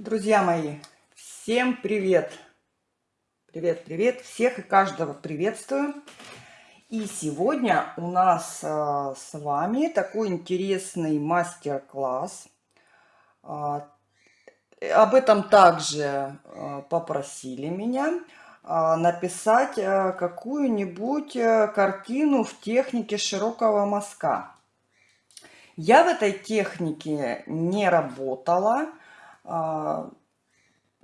Друзья мои, всем привет! Привет, привет! Всех и каждого приветствую! И сегодня у нас а, с вами такой интересный мастер-класс. А, об этом также а, попросили меня написать какую-нибудь картину в технике широкого мазка. Я в этой технике не работала,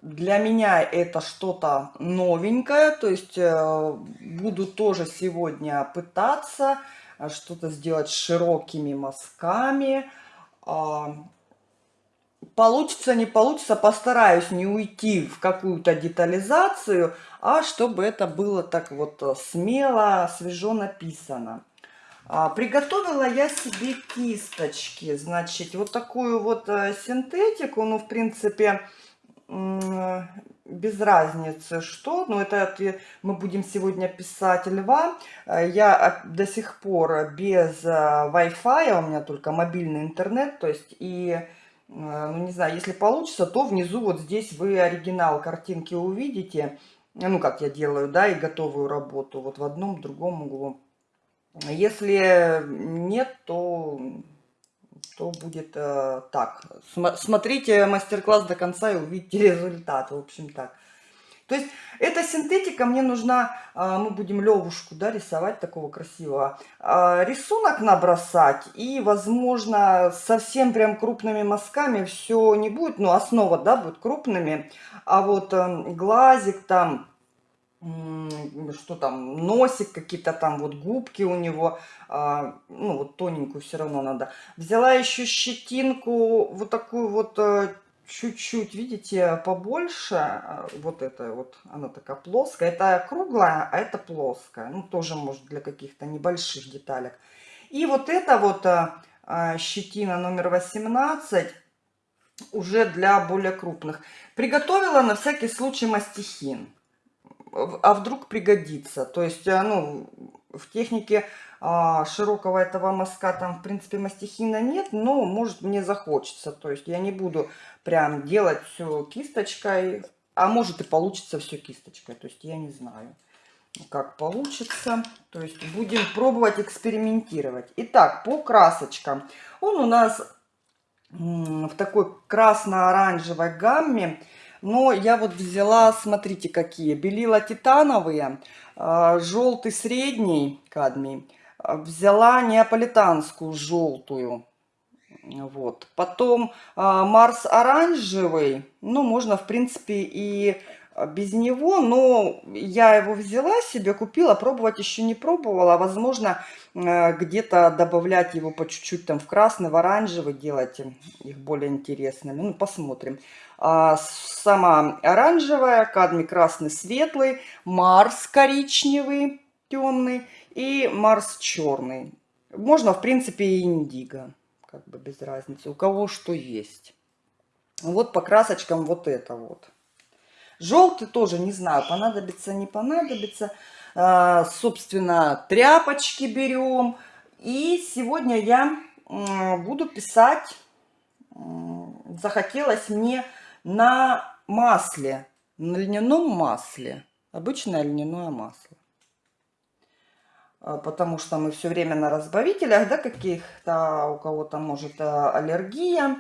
для меня это что-то новенькое, то есть э, буду тоже сегодня пытаться э, что-то сделать широкими мазками. А, получится, не получится, постараюсь не уйти в какую-то детализацию, а чтобы это было так вот э, смело, свежо написано. А, приготовила я себе кисточки, значит, вот такую вот э, синтетику, ну, в принципе, без разницы что, но это мы будем сегодня писать льва. Э, я до сих пор без э, Wi-Fi, у меня только мобильный интернет, то есть и, ну, не знаю, если получится, то внизу вот здесь вы оригинал картинки увидите, ну, как я делаю, да, и готовую работу, вот в одном, другом углу. Если нет, то, то будет э, так. Смотрите мастер-класс до конца и увидите результат. В общем так. То есть эта синтетика мне нужна, э, мы будем левушку да, рисовать такого красивого. Э, рисунок набросать и, возможно, совсем прям крупными мазками все не будет. Ну, основа, да, будет крупными. А вот э, глазик там что там, носик, какие-то там вот губки у него, а, ну вот тоненькую все равно надо. Взяла еще щетинку, вот такую вот э, чуть-чуть, видите, побольше, а, вот это вот, она такая плоская, это круглая, а это плоская, ну тоже может для каких-то небольших деталек. И вот это вот а, щетина номер 18, уже для более крупных. Приготовила на всякий случай мастихин а вдруг пригодится. То есть, э, ну, в технике а, широкого этого мазка там, в принципе, мастихина нет, но, может, мне захочется. То есть, я не буду прям делать все кисточкой, а может и получится все кисточкой. То есть, я не знаю, как получится. То есть, будем пробовать экспериментировать. Итак, по красочкам. Он у нас в такой красно-оранжевой гамме. Но я вот взяла, смотрите какие, белила титановые, а, желтый средний кадмий, а, взяла неаполитанскую желтую, вот. Потом а, Марс оранжевый, ну, можно, в принципе, и без него, но я его взяла себе, купила, пробовать еще не пробовала. Возможно, где-то добавлять его по чуть-чуть там в красный, в оранжевый, делать их более интересными. Ну, посмотрим. А, сама оранжевая, кадмий красный светлый, Марс коричневый темный и Марс черный. Можно, в принципе, и индиго, как бы без разницы, у кого что есть. Вот по красочкам вот это вот. Желтый тоже, не знаю, понадобится, не понадобится. А, собственно, тряпочки берем. И сегодня я буду писать, захотелось мне на масле, на льняном масле, обычное льняное масло. А, потому что мы все время на разбавителях, да, каких-то, у кого-то может а, аллергия.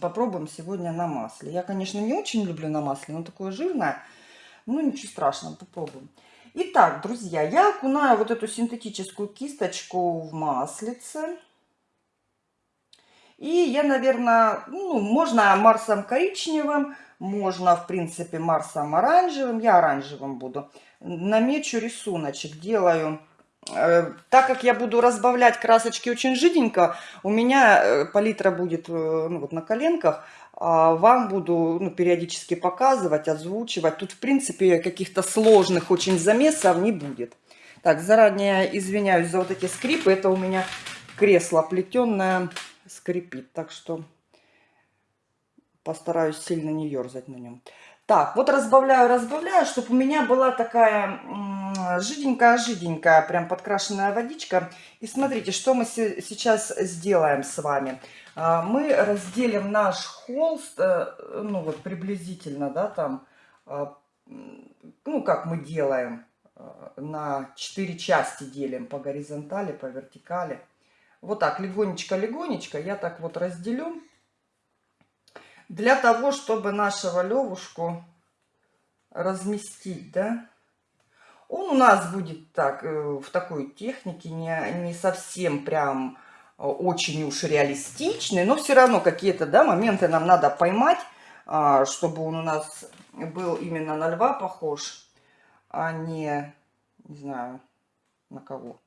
Попробуем сегодня на масле. Я, конечно, не очень люблю на масле, но такое жирное. Ну, ничего страшного, попробуем. Итак, друзья, я окунаю вот эту синтетическую кисточку в маслице. И я, наверное, ну, можно Марсом коричневым, можно, в принципе, Марсом оранжевым. Я оранжевым буду. Намечу рисуночек, делаю... Э, так как я буду разбавлять красочки очень жиденько, у меня э, палитра будет э, ну, вот на коленках. А вам буду ну, периодически показывать, озвучивать. Тут, в принципе, каких-то сложных очень замесов не будет. Так, заранее извиняюсь за вот эти скрипы. Это у меня кресло плетеное скрипит. Так что постараюсь сильно не ерзать на нем. Так, вот разбавляю, разбавляю, чтобы у меня была такая жиденькая-жиденькая, прям подкрашенная водичка. И смотрите, что мы сейчас сделаем с вами. А, мы разделим наш холст, э, ну вот приблизительно, да, там, а, ну как мы делаем, а, на 4 части делим по горизонтали, по вертикали. Вот так, легонечко-легонечко я так вот разделю. Для того, чтобы нашего левушку разместить, да. Он у нас будет так, э, в такой технике, не, не совсем прям э, очень уж реалистичный, но все равно какие-то да, моменты нам надо поймать, а, чтобы он у нас был именно на льва похож, а не, не знаю, на кого,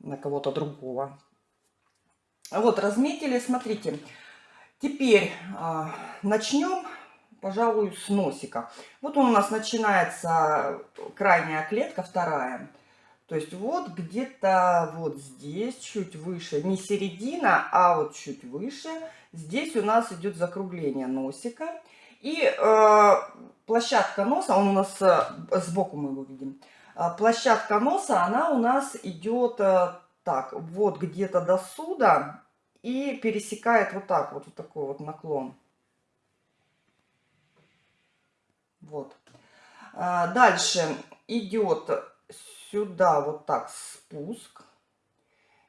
на кого-то другого. Вот, разметили, смотрите. Теперь а, начнем пожалуй, с носика. Вот он у нас начинается крайняя клетка, вторая. То есть вот где-то вот здесь, чуть выше, не середина, а вот чуть выше, здесь у нас идет закругление носика. И э, площадка носа, он у нас э, сбоку мы его видим, э, площадка носа, она у нас идет э, так, вот где-то до сюда и пересекает вот так, вот, вот такой вот наклон. Вот. А, дальше идет сюда вот так спуск.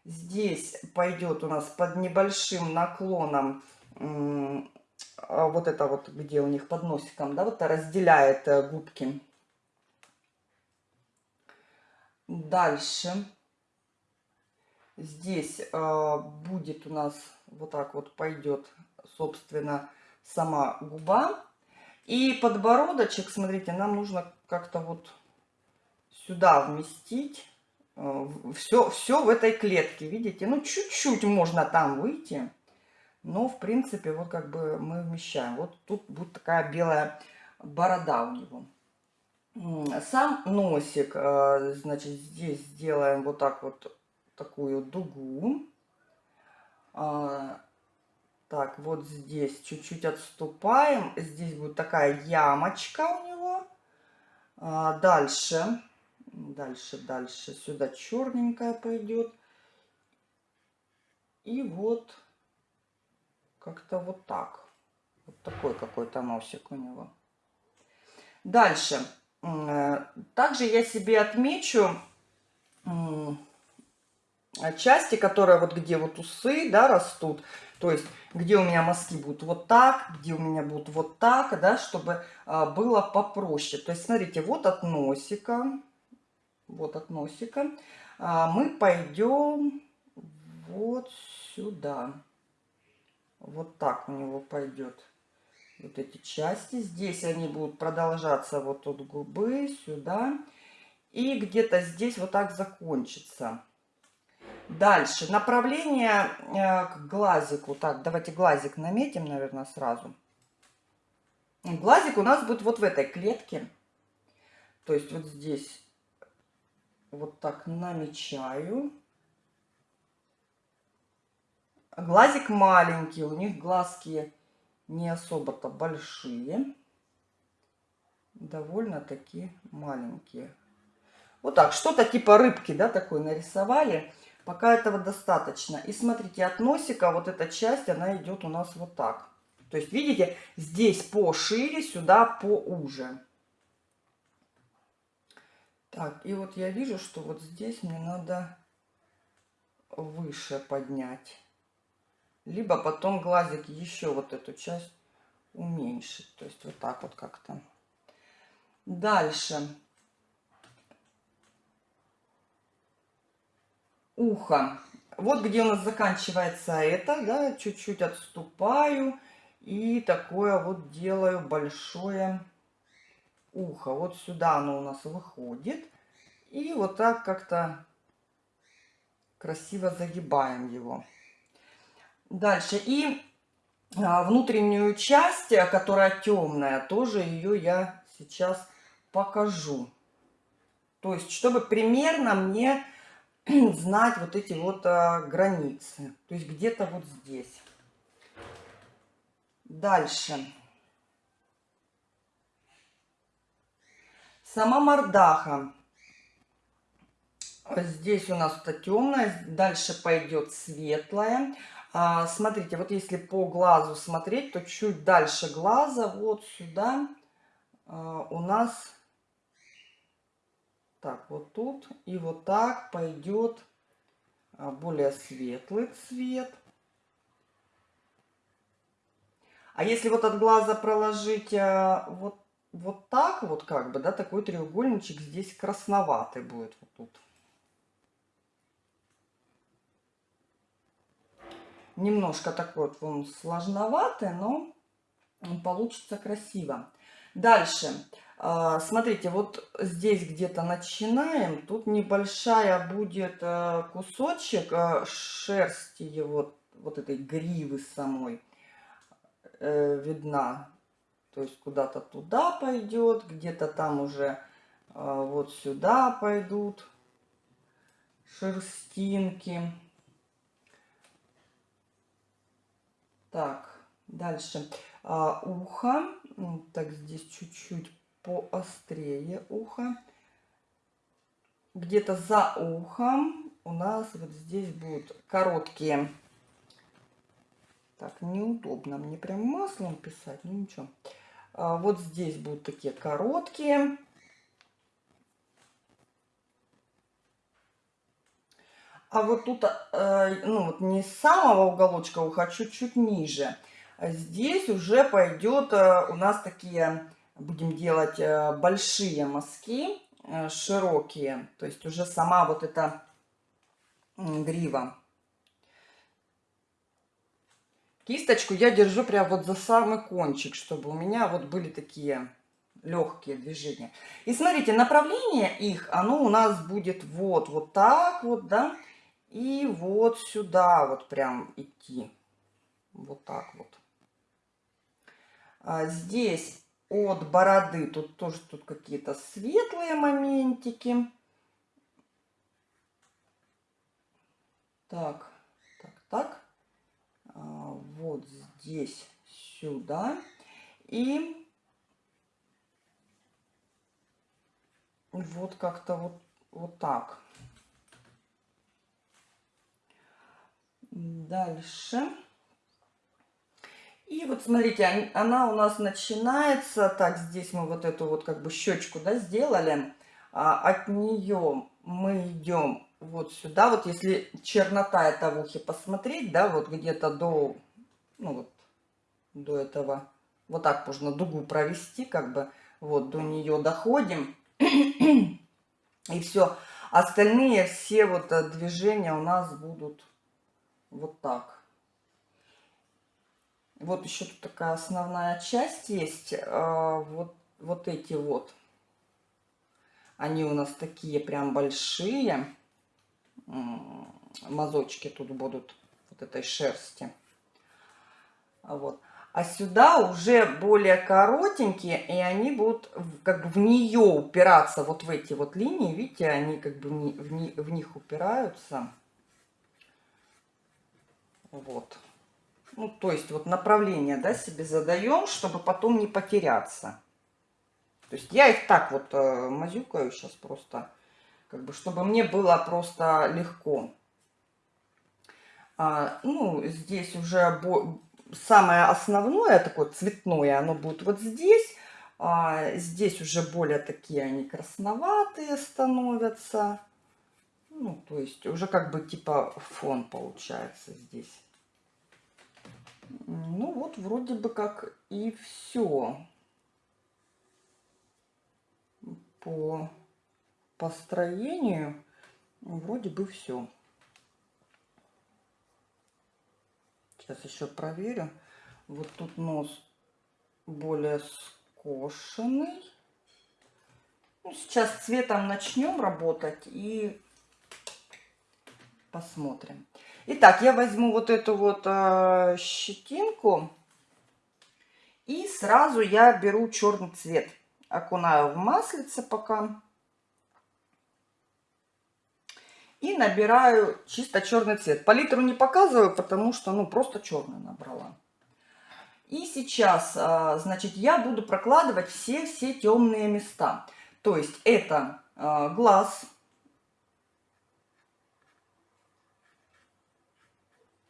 Здесь пойдет у нас под небольшим наклоном а, вот это вот, где у них под носиком, да, вот разделяет э, губки. Дальше здесь э, будет у нас вот так вот пойдет, собственно, сама губа. И подбородочек, смотрите, нам нужно как-то вот сюда вместить. Все, э, все в этой клетке, видите? Ну, чуть-чуть можно там выйти. Но, в принципе, вот как бы мы вмещаем. Вот тут будет такая белая борода у него. Сам носик, э, значит, здесь сделаем вот так вот такую дугу. А, так, вот здесь чуть-чуть отступаем. Здесь будет такая ямочка у него. А, дальше, дальше, дальше. Сюда черненькая пойдет. И вот как-то вот так. Вот такой какой-то носик у него. Дальше. Э, также я себе отмечу части, которые вот где вот усы, да, растут. То есть, где у меня мазки будут вот так, где у меня будут вот так, да, чтобы а, было попроще. То есть, смотрите, вот от носика, вот от носика а, мы пойдем вот сюда. Вот так у него пойдет вот эти части. Здесь они будут продолжаться вот от губы сюда. И где-то здесь вот так закончится. Дальше. Направление э, к глазику. Так, давайте глазик наметим, наверное, сразу. Глазик у нас будет вот в этой клетке. То есть вот здесь вот так намечаю. Глазик маленький, у них глазки не особо-то большие. Довольно-таки маленькие. Вот так, что-то типа рыбки, да, такой нарисовали. Пока этого достаточно. И смотрите, от носика вот эта часть, она идет у нас вот так. То есть, видите, здесь пошире, сюда поуже. Так, и вот я вижу, что вот здесь мне надо выше поднять. Либо потом глазик еще вот эту часть уменьшить. То есть вот так вот как-то. Дальше. Ухо. Вот где у нас заканчивается это, да, чуть-чуть отступаю и такое вот делаю большое ухо. Вот сюда оно у нас выходит. И вот так как-то красиво загибаем его. Дальше. И а, внутреннюю часть, которая темная, тоже ее я сейчас покажу. То есть, чтобы примерно мне знать вот эти вот а, границы. То есть где-то вот здесь. Дальше. Сама мордаха. Здесь у нас это темное, дальше пойдет светлое. А, смотрите, вот если по глазу смотреть, то чуть дальше глаза, вот сюда а, у нас, так, вот тут и вот так пойдет а, более светлый цвет. А если вот от глаза проложить а, вот, вот так вот как бы, да, такой треугольничек здесь красноватый будет вот тут. Немножко такой вот он сложноватый, но получится красиво. Дальше. А, смотрите, вот здесь где-то начинаем. Тут небольшая будет э, кусочек э, шерсти его, вот этой гривы самой э, видна. То есть куда-то туда пойдет, где-то там уже вот сюда пойдут шерстинки. Так, дальше. А, ухо. Так, здесь чуть-чуть поострее ухо. Где-то за ухом у нас вот здесь будут короткие. Так, неудобно мне прям маслом писать, ну ничего. А, вот здесь будут такие короткие. А вот тут, э, ну вот не с самого уголочка уха, а чуть-чуть ниже. Здесь уже пойдет э, у нас такие, будем делать э, большие мазки, широкие. То есть уже сама вот эта грива. Кисточку я держу прям вот за самый кончик, чтобы у меня вот были такие легкие движения. И смотрите, направление их, оно у нас будет вот, вот так вот, да, и вот сюда вот прям идти. Вот так вот. А здесь от бороды тут тоже тут какие-то светлые моментики. Так, так, так. А, вот здесь сюда. И вот как-то вот, вот так. Дальше. И вот смотрите, она у нас начинается, так, здесь мы вот эту вот как бы щечку, да, сделали. А от нее мы идем вот сюда, вот если чернота это в ухе посмотреть, да, вот где-то до, ну вот, до этого, вот так можно дугу провести, как бы, вот до нее доходим. И все. Остальные все вот э, движения у нас будут вот так. Вот еще тут такая основная часть есть. А, вот, вот эти вот. Они у нас такие прям большие. Мазочки тут будут вот этой шерсти. Вот. А сюда уже более коротенькие, и они будут как бы в нее упираться, вот в эти вот линии, видите, они как бы в, в них упираются. Вот. Ну, то есть вот направление, да, себе задаем, чтобы потом не потеряться. То есть я их так вот э, мазюкаю сейчас просто, как бы, чтобы мне было просто легко. А, ну, здесь уже самое основное, такое цветное, оно будет вот здесь. А, здесь уже более такие они красноватые становятся. Ну, то есть уже как бы типа фон получается здесь. Ну вот вроде бы как и все по построению. Вроде бы все. Сейчас еще проверю. Вот тут нос более скошенный. Ну, сейчас цветом начнем работать и посмотрим. Итак, я возьму вот эту вот э, щетинку и сразу я беру черный цвет. Окунаю в маслице пока. И набираю чисто черный цвет. Палитру не показываю, потому что, ну, просто черный набрала. И сейчас, э, значит, я буду прокладывать все-все темные места. То есть это э, глаз,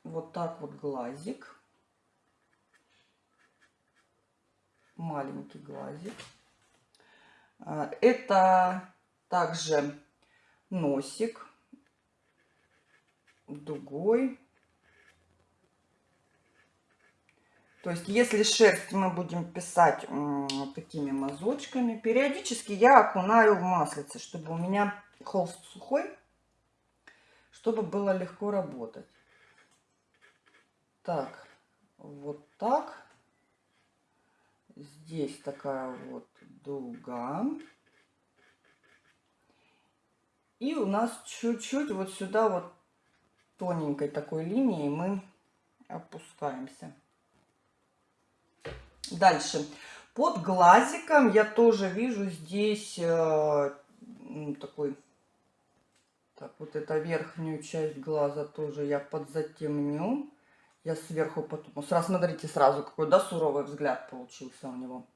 вот так вот глазик. Маленький глазик. А, это также носик дугой. То есть, если шерсть мы будем писать такими мазочками, периодически я окунаю в маслице, чтобы у меня холст сухой, чтобы было легко работать. Так, вот так. Здесь такая вот дуга. И у нас чуть-чуть вот сюда вот тоненькой такой линией мы опускаемся. Дальше. Под глазиком я тоже вижу здесь э, такой... Так, вот эту верхнюю часть глаза тоже я подзатемню. Я сверху потом... Сразу, смотрите, сразу какой, да, суровый взгляд получился у него.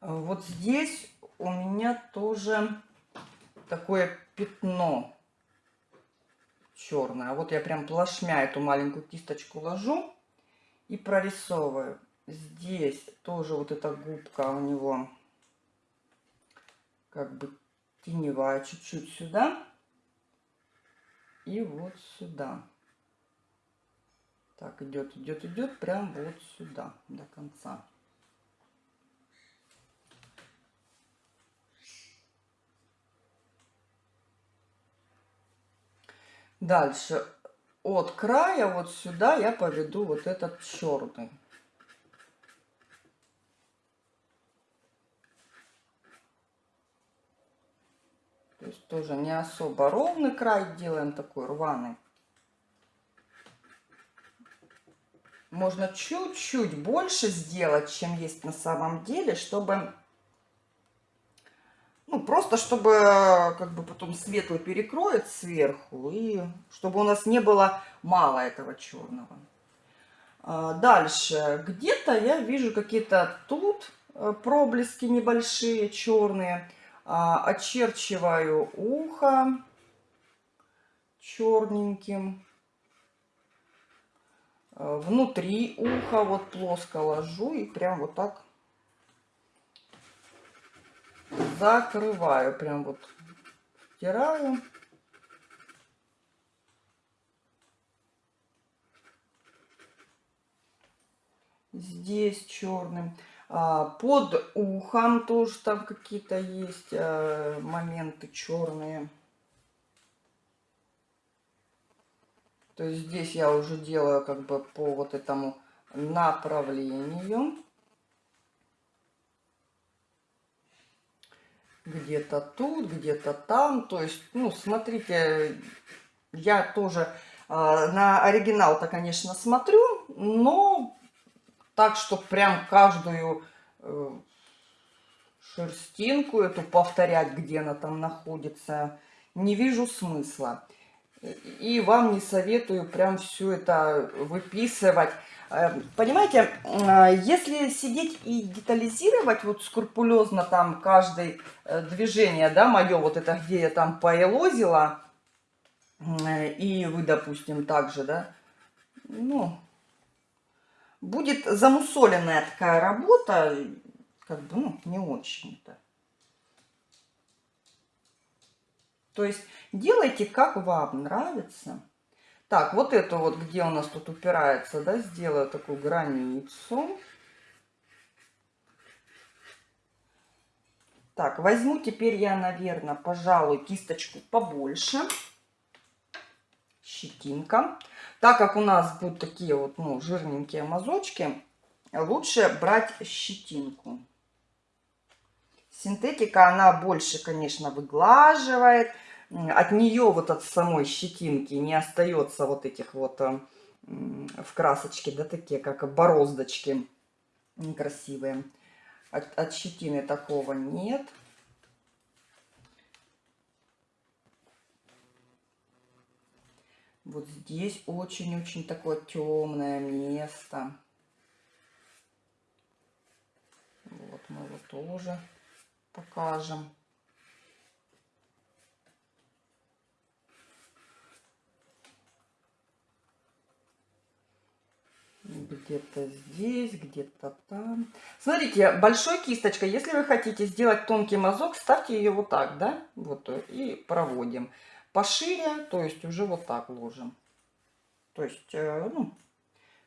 Вот здесь у меня тоже такое пятно черное. Вот я прям плашмя эту маленькую кисточку ложу и прорисовываю. Здесь тоже вот эта губка у него как бы теневая чуть-чуть сюда. И вот сюда. Так, идет, идет, идет, прям вот сюда, до конца. Дальше от края вот сюда я поведу вот этот черный. Есть тоже не особо ровный край делаем, такой рваный. Можно чуть-чуть больше сделать, чем есть на самом деле, чтобы ну, просто чтобы как бы потом светлый перекроет сверху, и чтобы у нас не было мало этого черного. А, дальше. Где-то я вижу какие-то тут э, проблески небольшие, черные. А, очерчиваю ухо черненьким. А, внутри уха вот плоско ложу и прям вот так закрываю, прям вот втираю. Здесь черным. А, под ухом тоже там какие-то есть а, моменты черные. То есть здесь я уже делаю как бы по вот этому направлению. где-то тут, где-то там. То есть, ну, смотрите, я тоже э, на оригинал-то, конечно, смотрю, но так, что прям каждую э, шерстинку эту повторять, где она там находится, не вижу смысла. И вам не советую прям все это выписывать. Эм, понимаете, э, если сидеть и детализировать вот скрупулезно там каждое э, движение, да, мое вот это, где я там поэлозила, э, и вы, допустим, также, да, ну, будет замусоленная такая работа, как бы, ну, не очень-то. То есть делайте, как вам нравится. Так, вот это вот, где у нас тут упирается, да, сделаю такую границу. Так, возьму теперь я, наверное, пожалуй, кисточку побольше. Щетинка. Так как у нас будут такие вот, ну, жирненькие мазочки, лучше брать щетинку. Синтетика, она больше, конечно, выглаживает от нее, вот от самой щетинки, не остается вот этих вот э, в красочке, да, такие, как бороздочки некрасивые. От, от щетины такого нет. Вот здесь очень-очень такое темное место. Вот мы его тоже покажем. где-то здесь, где-то там. Смотрите, большой кисточкой, если вы хотите сделать тонкий мазок, ставьте ее вот так, да, вот, э, и проводим. Пошире, то есть уже вот так ложим. То есть, э, ну,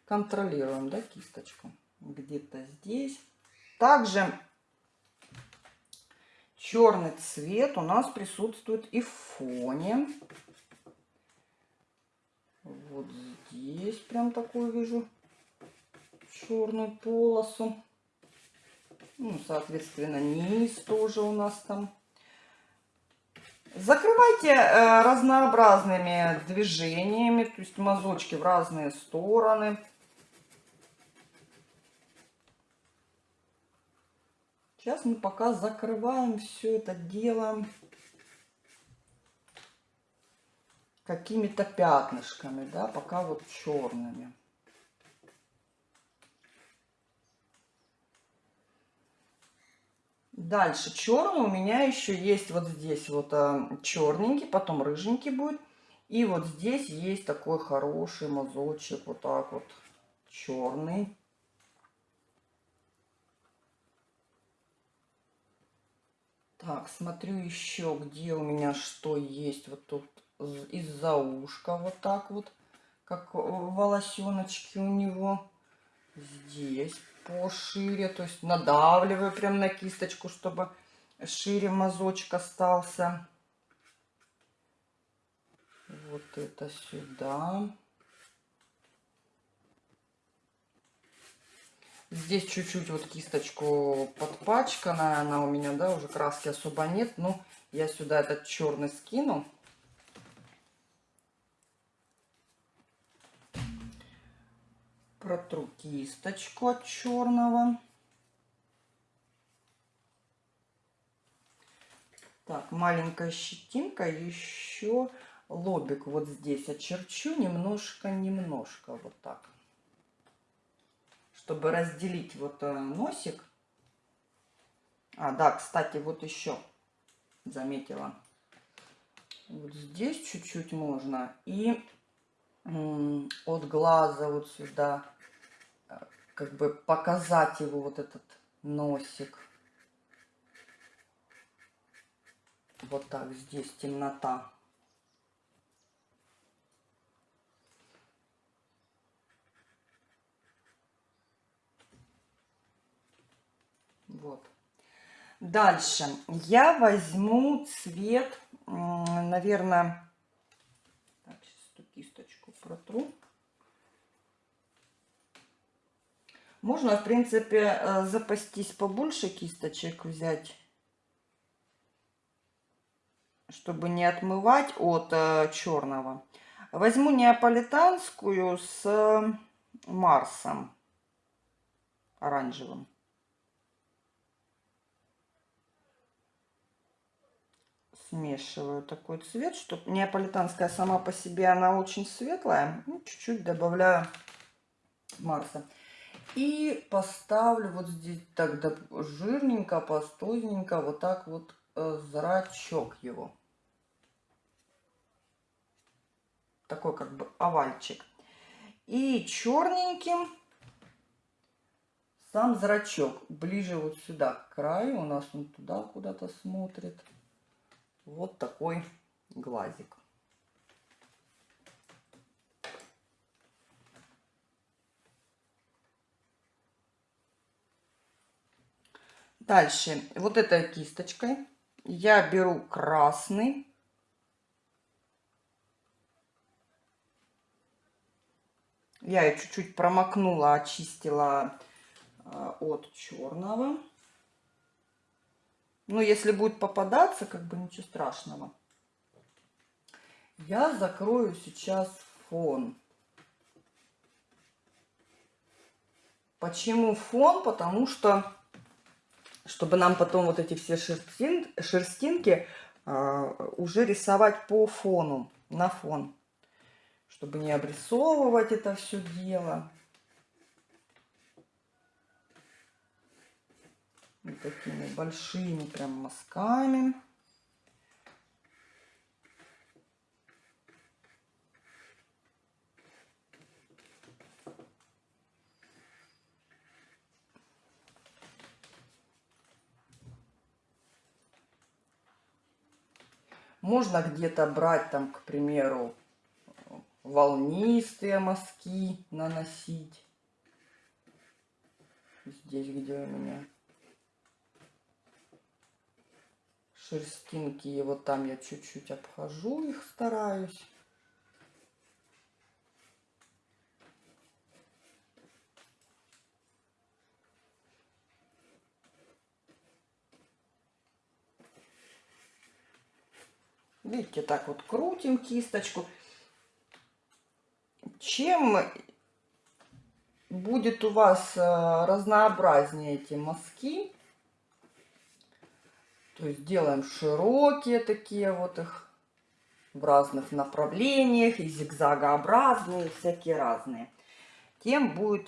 контролируем, да, кисточку. Где-то здесь. Также черный цвет у нас присутствует и в фоне. Вот здесь прям такую вижу черную полосу. Ну, соответственно, низ тоже у нас там. Закрывайте э, разнообразными движениями, то есть мазочки в разные стороны. Сейчас мы пока закрываем все это дело какими-то пятнышками, да, пока вот черными. Дальше черный у меня еще есть вот здесь вот а, черненький, потом рыженький будет. И вот здесь есть такой хороший мазочек, вот так вот, черный. Так, смотрю еще, где у меня что есть. Вот тут из-за ушка вот так вот, как волосеночки у него. Здесь пошире, то есть надавливаю прям на кисточку, чтобы шире мазочек остался. Вот это сюда. Здесь чуть-чуть вот кисточку подпачкана, она у меня, да, уже краски особо нет. Но я сюда этот черный скину. Протру кисточку от черного. Так, маленькая щетинка, еще лобик вот здесь очерчу немножко-немножко, вот так. Чтобы разделить вот э, носик. А, да, кстати, вот еще заметила. Вот здесь чуть-чуть можно. И от глаза вот сюда как бы показать его вот этот носик. Вот так, здесь темнота. Вот. Дальше я возьму цвет, наверное, так, сейчас эту кисточку протру. Можно, в принципе, э, запастись побольше кисточек взять, чтобы не отмывать от э, черного. Возьму неаполитанскую с Марсом оранжевым. Смешиваю такой цвет, чтобы неаполитанская сама по себе, она очень светлая. Ну, чуть-чуть добавляю Марса. И поставлю вот здесь так да, жирненько, пастозненько, вот так вот э, зрачок его. Такой как бы овальчик. И черненьким сам зрачок ближе вот сюда к краю. У нас он туда куда-то смотрит. Вот такой глазик. Дальше, вот этой кисточкой я беру красный. Я ее чуть-чуть промокнула, очистила а, от черного. Ну, если будет попадаться, как бы ничего страшного. Я закрою сейчас фон. Почему фон? Потому что чтобы нам потом вот эти все шерстин, шерстинки э, уже рисовать по фону, на фон. Чтобы не обрисовывать это все дело. Вот такими большими прям мазками. Можно где-то брать там, к примеру, волнистые мазки наносить. Здесь, где у меня шерстинки, и вот там я чуть-чуть обхожу их, стараюсь. Видите, так вот крутим кисточку. Чем будет у вас э, разнообразнее эти мазки, то есть делаем широкие такие вот их в разных направлениях, и зигзагообразные, всякие разные, тем будет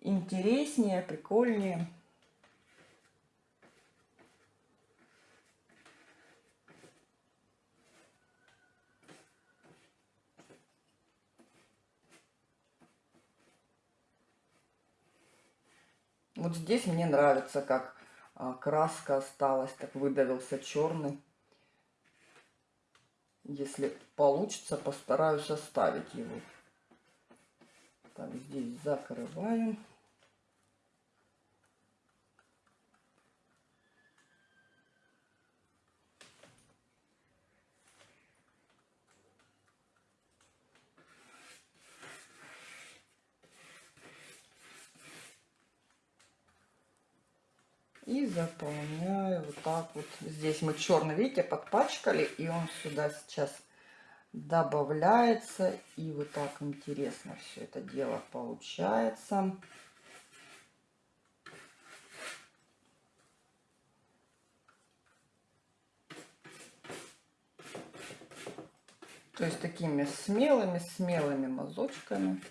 интереснее, прикольнее. Вот здесь мне нравится, как а, краска осталась, так выдавился черный. Если получится, постараюсь оставить его. Так, здесь закрываем. И заполняю вот так вот. Здесь мы черный, видите, подпачкали. И он сюда сейчас добавляется. И вот так интересно все это дело получается. То есть такими смелыми-смелыми мазочками.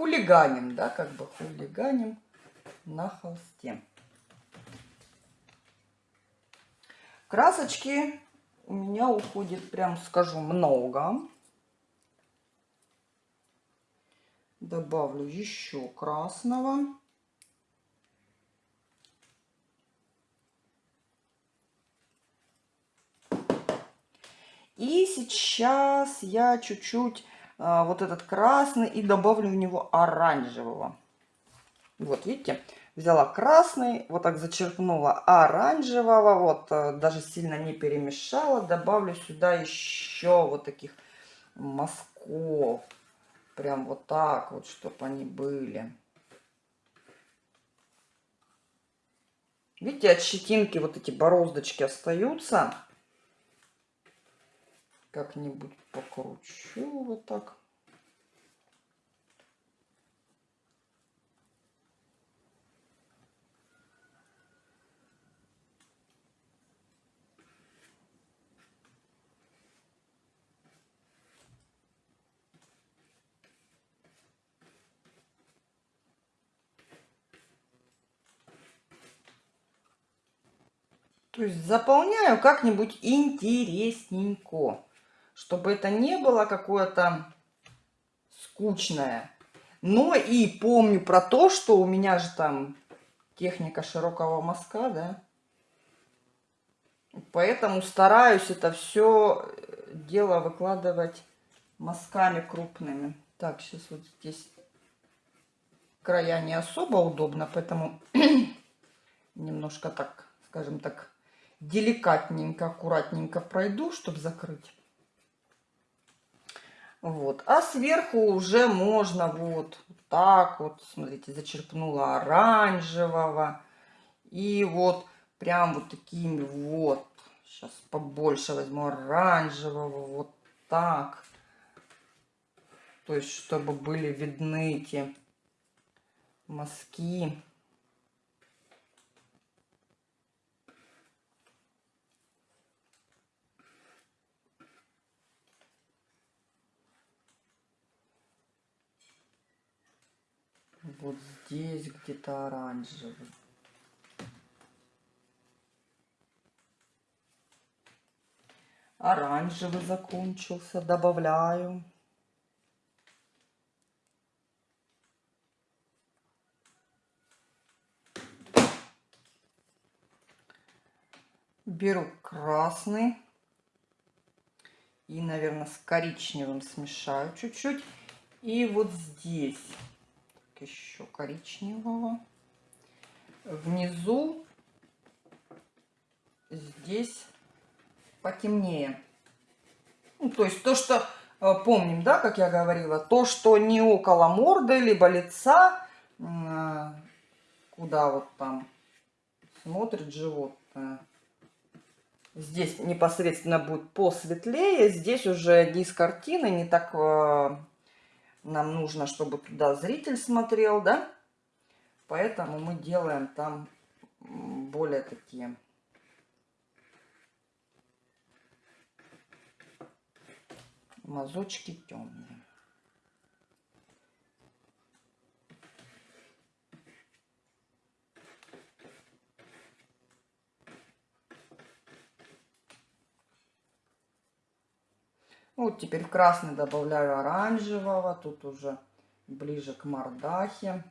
Хулиганим, да, как бы хулиганим на холсте. Красочки у меня уходит, прям скажу, много. Добавлю еще красного. И сейчас я чуть-чуть вот этот красный и добавлю в него оранжевого. Вот, видите, взяла красный, вот так зачерпнула оранжевого, вот, э, даже сильно не перемешала. Добавлю сюда еще вот таких мазков. Прям вот так вот, чтобы они были. Видите, от щетинки вот эти бороздочки остаются как-нибудь покручу вот так. То есть заполняю как-нибудь интересненько чтобы это не было какое-то скучное. Но и помню про то, что у меня же там техника широкого мазка, да. Поэтому стараюсь это все дело выкладывать мазками крупными. Так, сейчас вот здесь края не особо удобно, поэтому немножко так, скажем так, деликатненько, аккуратненько пройду, чтобы закрыть. Вот. А сверху уже можно вот, так вот, смотрите, зачерпнула оранжевого. И вот прям вот такими вот, сейчас побольше возьму оранжевого, вот так. То есть, чтобы были видны эти мазки. Вот здесь где-то оранжевый. Оранжевый закончился. Добавляю. Беру красный. И, наверное, с коричневым смешаю чуть-чуть. И вот здесь еще коричневого. Внизу здесь потемнее. Ну, то есть то, что э, помним, да, как я говорила, то, что не около морды, либо лица, э, куда вот там смотрит животное. Здесь непосредственно будет посветлее, здесь уже низ картины, не так э, нам нужно, чтобы туда зритель смотрел, да? Поэтому мы делаем там более такие мазочки темные. Вот теперь в красный добавляю оранжевого. Тут уже ближе к мордахе.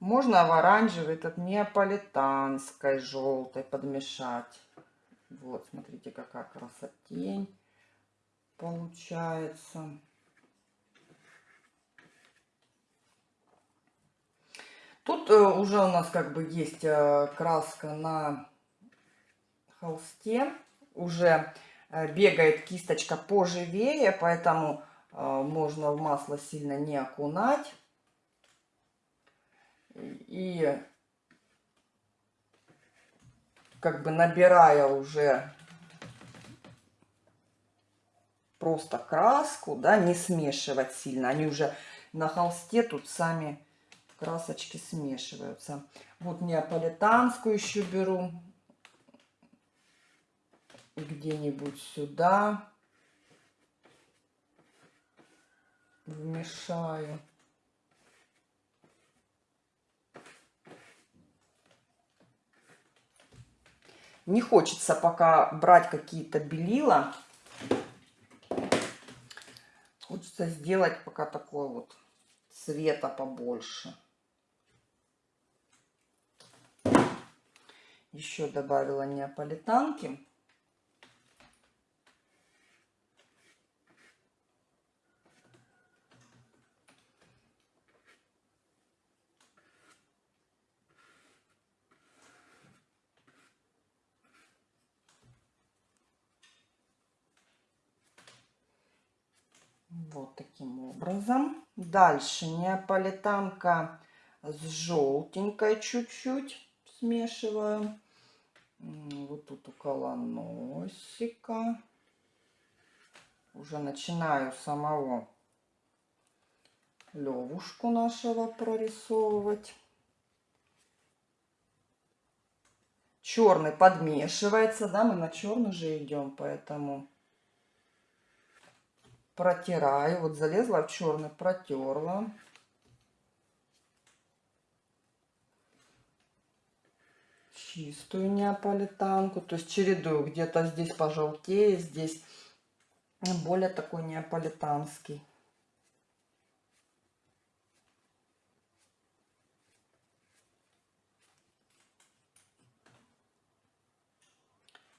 Можно в оранжевый этот неаполитанской желтой подмешать. Вот, смотрите, какая красотень получается. Тут э, уже у нас как бы есть э, краска на холсте. Уже э, бегает кисточка поживее, поэтому можно в масло сильно не окунать. И как бы набирая уже просто краску, да, не смешивать сильно. Они уже на холсте тут сами красочки смешиваются. Вот неаполитанскую еще беру. Где-нибудь сюда. Вмешаю. Не хочется пока брать какие-то белила. Хочется сделать пока такой вот цвета побольше. Еще добавила неаполитанки. Вот таким образом. Дальше неаполитанка с желтенькой чуть-чуть смешиваю вот тут около носика. Уже начинаю самого левушку нашего прорисовывать. Черный подмешивается, да, мы на черный же идем, поэтому протираю. Вот залезла в черный, протерла. Чистую неаполитанку. То есть чередую. Где-то здесь пожелтее, здесь более такой неаполитанский.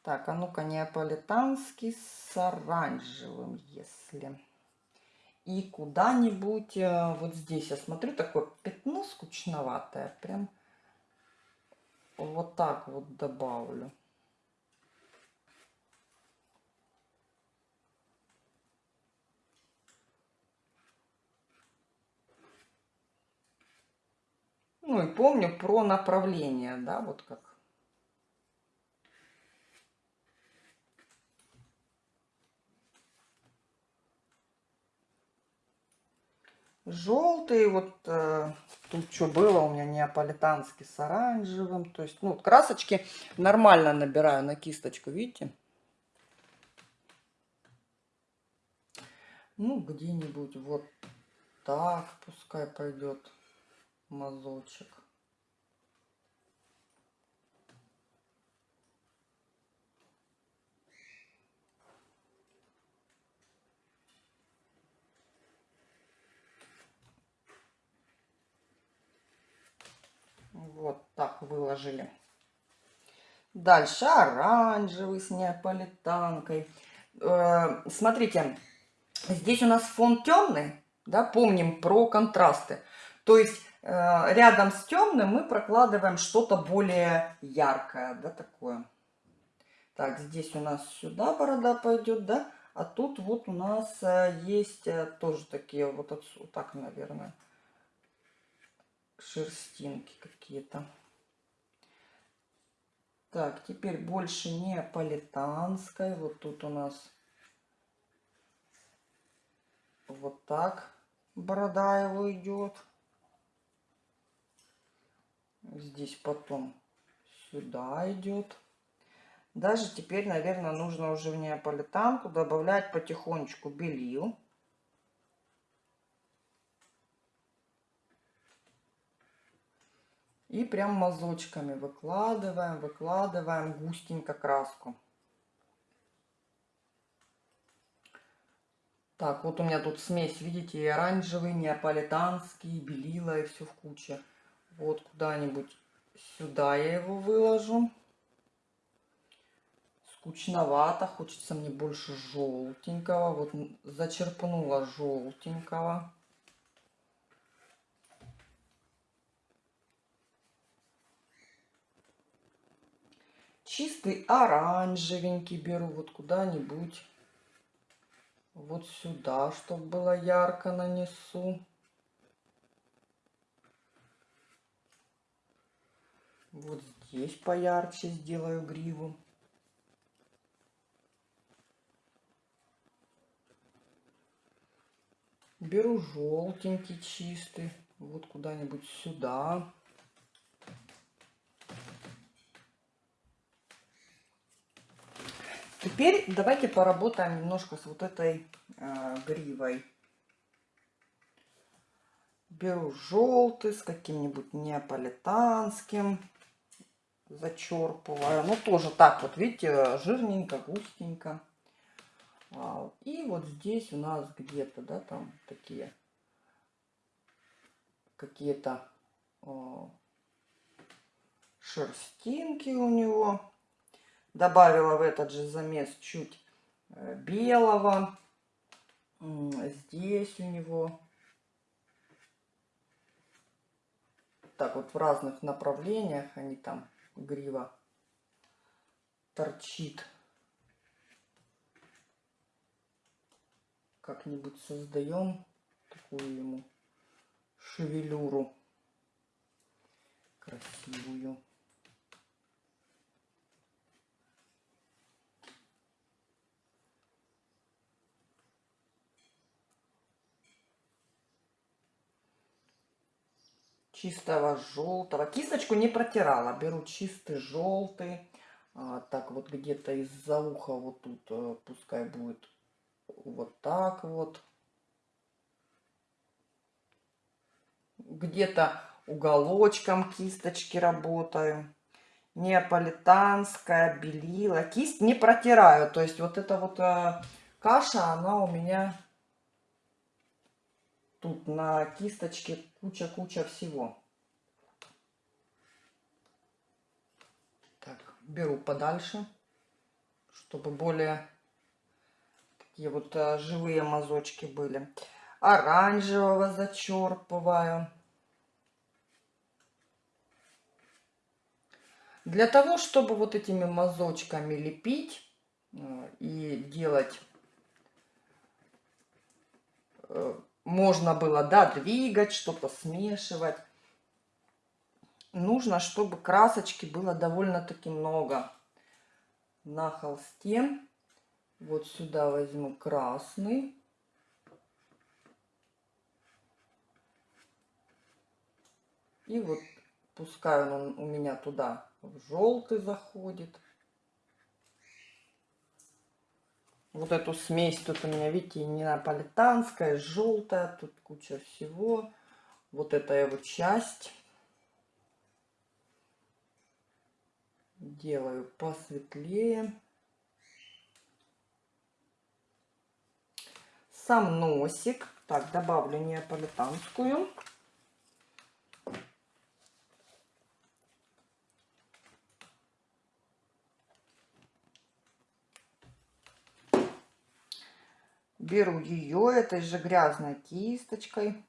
Так, а ну-ка, неаполитанский с оранжевым, если. И куда-нибудь, э, вот здесь я смотрю, такое пятно скучноватое, прям вот так вот добавлю. Ну и помню про направление, да, вот как. Желтый, вот э, Тут что было у меня неаполитанский с оранжевым. То есть, ну, красочки нормально набираю на кисточку, видите? Ну, где-нибудь вот так пускай пойдет мазочек. Вот так выложили. Дальше оранжевый с неаполитанкой. Э, смотрите, здесь у нас фон темный, да, помним про контрасты. То есть э, рядом с темным мы прокладываем что-то более яркое, да, такое. Так, здесь у нас сюда борода пойдет, да, а тут вот у нас э, есть тоже такие вот отсюда, так, наверное, шерстинки какие-то. Так, теперь больше не политанской. Вот тут у нас вот так борода его идет. Здесь потом сюда идет. Даже теперь, наверное, нужно уже в неаполитанку добавлять потихонечку белил. И прям мазочками выкладываем, выкладываем густенько краску. Так, вот у меня тут смесь, видите, и оранжевый, неаполитанский, белила, и все в куче. Вот куда-нибудь сюда я его выложу. Скучновато, хочется мне больше желтенького. Вот зачерпнула желтенького. Чистый оранжевенький беру вот куда-нибудь. Вот сюда, чтобы было ярко нанесу. Вот здесь поярче сделаю гриву. Беру желтенький чистый, вот куда-нибудь сюда. Теперь давайте поработаем немножко с вот этой э, гривой. Беру желтый с каким-нибудь неаполитанским. Зачерпываю. Ну, тоже так вот, видите, жирненько, густенько. А, и вот здесь у нас где-то, да, там такие какие-то шерстинки у него. Добавила в этот же замес чуть э, белого. Здесь у него. Так вот в разных направлениях они там, грива торчит. Как-нибудь создаем такую ему шевелюру красивую. Чистого желтого. Кисточку не протирала. Беру чистый желтый. А, так вот где-то из-за уха вот тут а, пускай будет вот так вот. Где-то уголочком кисточки работаю. Неаполитанская, белила. Кисть не протираю. То есть вот эта вот а, каша, она у меня Тут на кисточке куча-куча всего. Так, беру подальше, чтобы более такие вот а, живые мазочки были. Оранжевого зачерпываю. Для того, чтобы вот этими мазочками лепить э, и делать э, можно было, да, двигать, что-то смешивать. Нужно, чтобы красочки было довольно-таки много на холсте. Вот сюда возьму красный. И вот пускай он у меня туда в желтый заходит. Вот эту смесь. Тут у меня, видите, неаполитанская, желтая, тут куча всего. Вот эта его часть. Делаю посветлее. Сам носик. Так, добавлю неаполитанскую. Беру ее этой же грязной кисточкой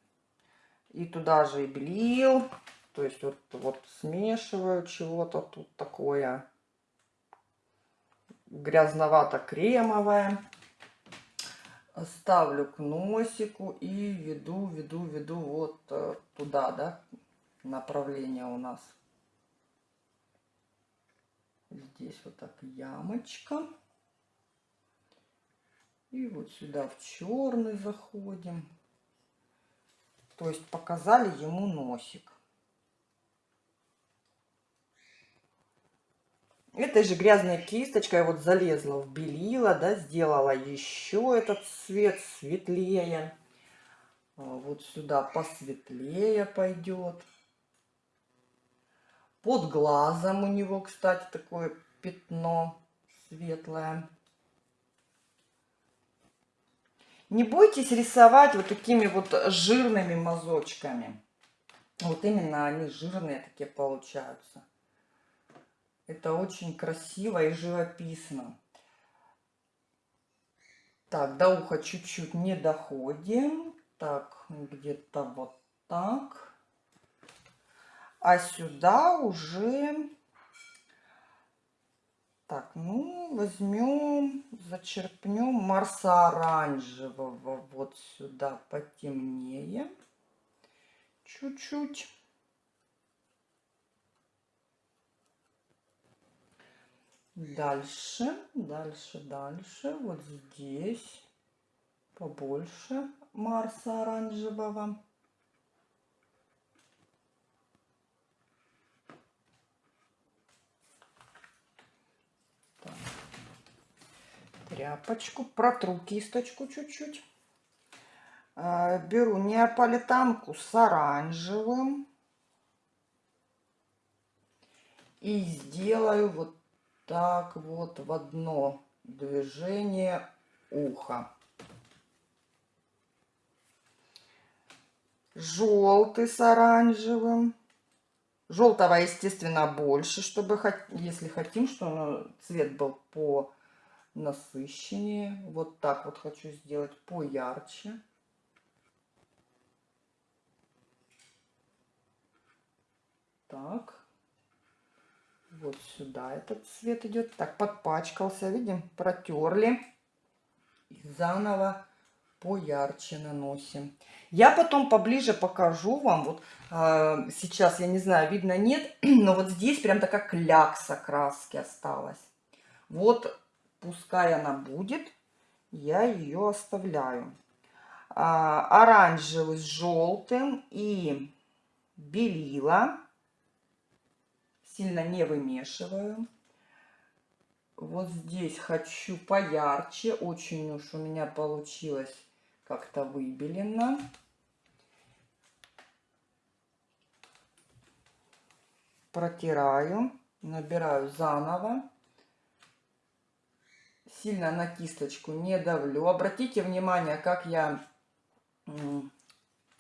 и туда же и белил. То есть вот, вот смешиваю чего-то тут такое грязновато-кремовое. Ставлю к носику и веду, веду, веду вот э, туда, да, направление у нас. Здесь вот так ямочка. И вот сюда в черный заходим. То есть показали ему носик. Этой же грязной кисточкой вот залезла в белила, да, сделала еще этот цвет светлее. А вот сюда посветлее пойдет. Под глазом у него, кстати, такое пятно светлое. Не бойтесь рисовать вот такими вот жирными мазочками. Вот именно они жирные такие получаются. Это очень красиво и живописно. Так, до уха чуть-чуть не доходим. Так, где-то вот так. А сюда уже... Так, ну, возьмем, зачерпнем Марса оранжевого вот сюда потемнее. Чуть-чуть. Дальше, дальше, дальше. Вот здесь побольше Марса оранжевого. Тряпочку, протру кисточку чуть-чуть. А, беру неаполитанку с оранжевым. И сделаю вот так вот в одно движение уха. Желтый с оранжевым. Желтого, естественно, больше, чтобы, если хотим, чтобы цвет был по насыщеннее. Вот так вот хочу сделать поярче. Так. Вот сюда этот цвет идет. Так, подпачкался, видим, протерли. И заново поярче наносим. Я потом поближе покажу вам. Вот э, сейчас, я не знаю, видно нет, но вот здесь прям такая клякса краски осталась. Вот, пускай она будет, я ее оставляю. А, оранжевый с желтым и белила сильно не вымешиваю. Вот здесь хочу поярче. Очень уж у меня получилось как-то выбелено. Протираю, набираю заново. Сильно на кисточку не давлю. Обратите внимание, как я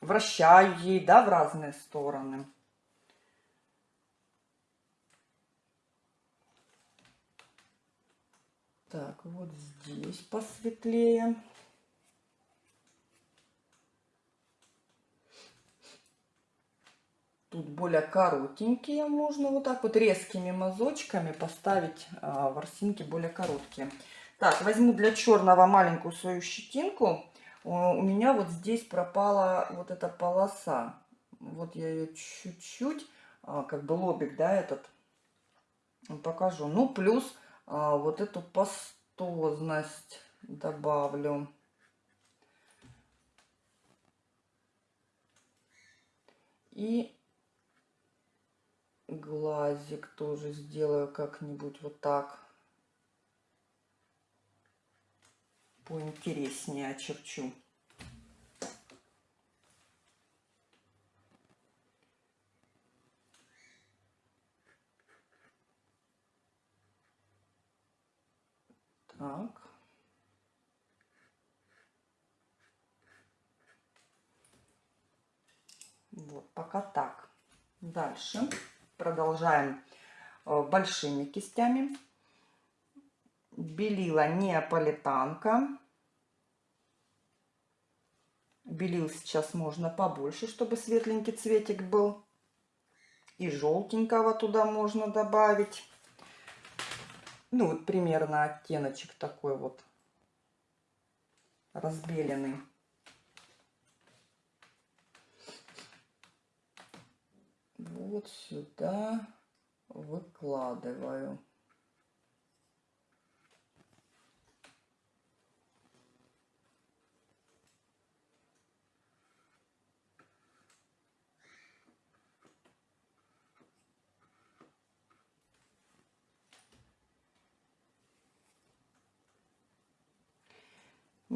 вращаю ей, да, в разные стороны. Так, вот здесь посветлее. Тут более коротенькие, можно вот так вот резкими мазочками поставить а, ворсинки более короткие. Так, возьму для черного маленькую свою щетинку. У меня вот здесь пропала вот эта полоса. Вот я ее чуть-чуть, а, как бы лобик, да, этот покажу. Ну, плюс а, вот эту пастозность добавлю. И глазик тоже сделаю как-нибудь вот так. Поинтереснее очерчу. Так. Вот, пока так. Дальше продолжаем э, большими кистями. Белила неаполитанка. Белил сейчас можно побольше, чтобы светленький цветик был. И желтенького туда можно добавить. Ну, вот примерно оттеночек такой вот разбеленный. Вот сюда выкладываю.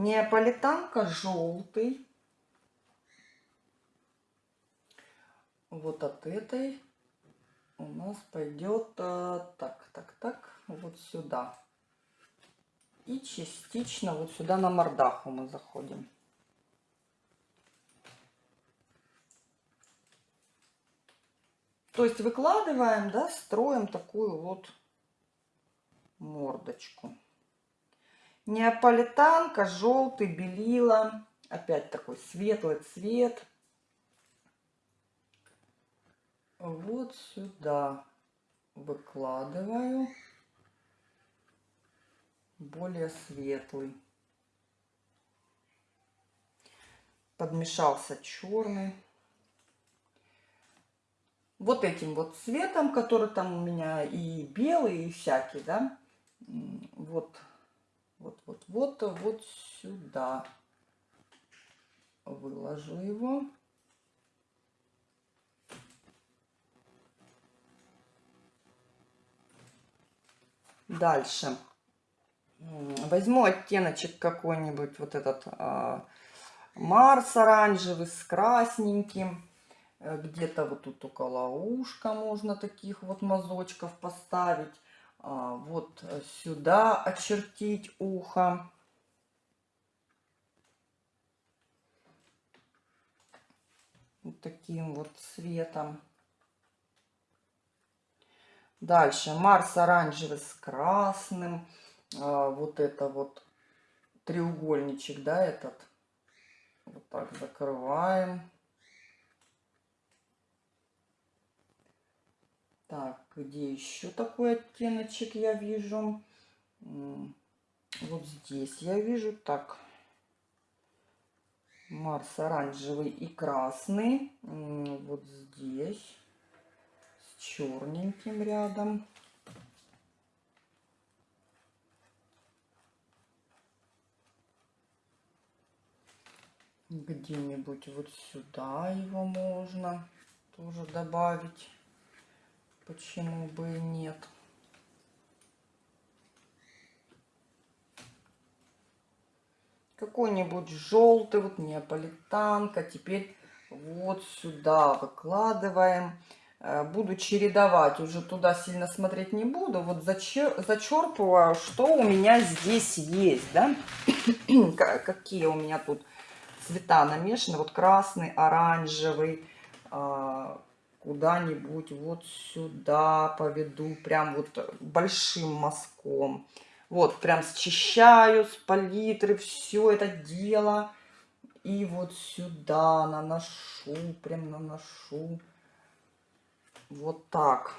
Неаполитанка желтый. Вот от этой у нас пойдет а, так, так, так, вот сюда. И частично вот сюда на мордаху мы заходим. То есть выкладываем, да, строим такую вот мордочку. Неаполитанка, желтый, белила. Опять такой светлый цвет. Вот сюда выкладываю. Более светлый. Подмешался черный. Вот этим вот цветом, который там у меня и белый, и всякий, да, вот вот, вот, вот, вот сюда выложу его. Дальше. Возьму оттеночек какой-нибудь, вот этот а, Марс оранжевый с красненьким. Э, где-то вот тут около ушка можно таких вот мазочков поставить. А, вот сюда очертить ухо. Вот таким вот цветом. Дальше Марс оранжевый с красным. А, вот это вот треугольничек, да, этот. Вот так закрываем. Так, где еще такой оттеночек я вижу? Вот здесь я вижу так. Марс оранжевый и красный. Вот здесь. С черненьким рядом. Где-нибудь вот сюда его можно тоже добавить. Почему бы и нет? Какой-нибудь желтый, вот неаполитанка. Теперь вот сюда выкладываем. Э, буду чередовать, уже туда сильно смотреть не буду. Вот зачер, зачерпываю, что у меня здесь есть, да? Какие у меня тут цвета намешаны. Вот красный, оранжевый, а, куда-нибудь вот сюда поведу, прям вот большим мазком. Вот, прям счищаю с палитры все это дело. И вот сюда наношу, прям наношу. Вот так.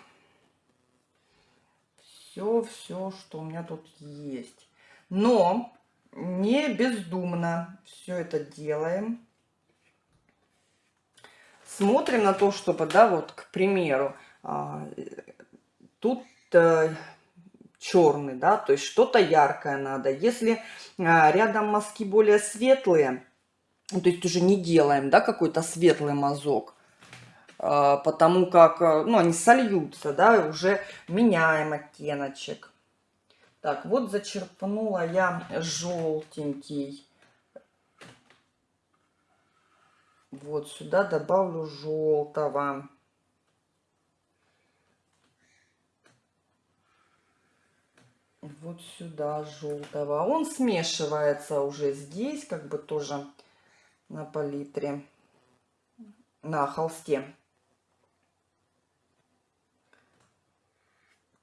Все, все, что у меня тут есть. Но не бездумно все это делаем смотрим на то, чтобы, да, вот, к примеру, а, тут э, черный, да, то есть что-то яркое надо. Если а, рядом мазки более светлые, то есть уже не делаем, да, какой-то светлый мазок, а, потому как, э, ну, они сольются, да, уже меняем оттеночек. Так, вот зачерпнула я желтенький Вот сюда добавлю желтого. Вот сюда желтого. Он смешивается уже здесь, как бы тоже на палитре, на холсте.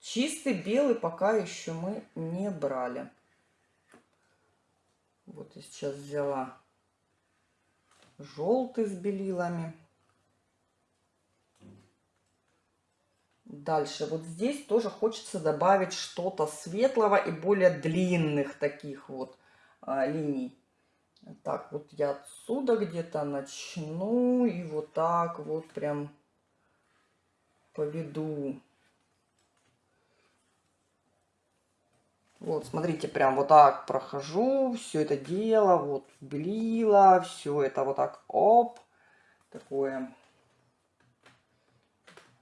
Чистый белый пока еще мы не брали. Вот я сейчас взяла желтый с белилами. Дальше вот здесь тоже хочется добавить что-то светлого и более длинных таких вот а, линий. Так, вот я отсюда где-то начну и вот так вот прям поведу. Вот, смотрите, прям вот так прохожу, все это дело, вот белила, все это вот так, оп, такое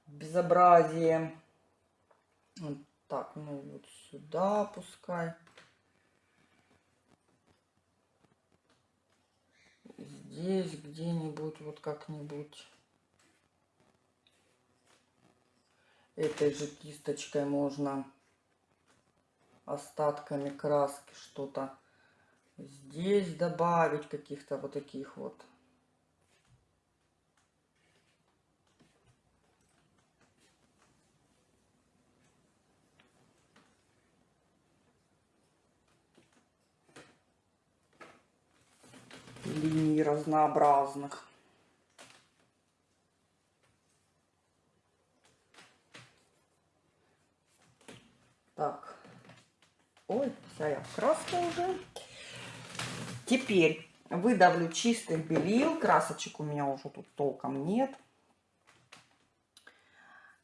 безобразие. Вот так, ну вот сюда пускай. Здесь где-нибудь, вот как-нибудь. Этой же кисточкой можно остатками краски что-то здесь добавить, каких-то вот таких вот линий разнообразных. Так. Ой, в краске уже. Теперь выдавлю чистых белил. Красочек у меня уже тут толком нет.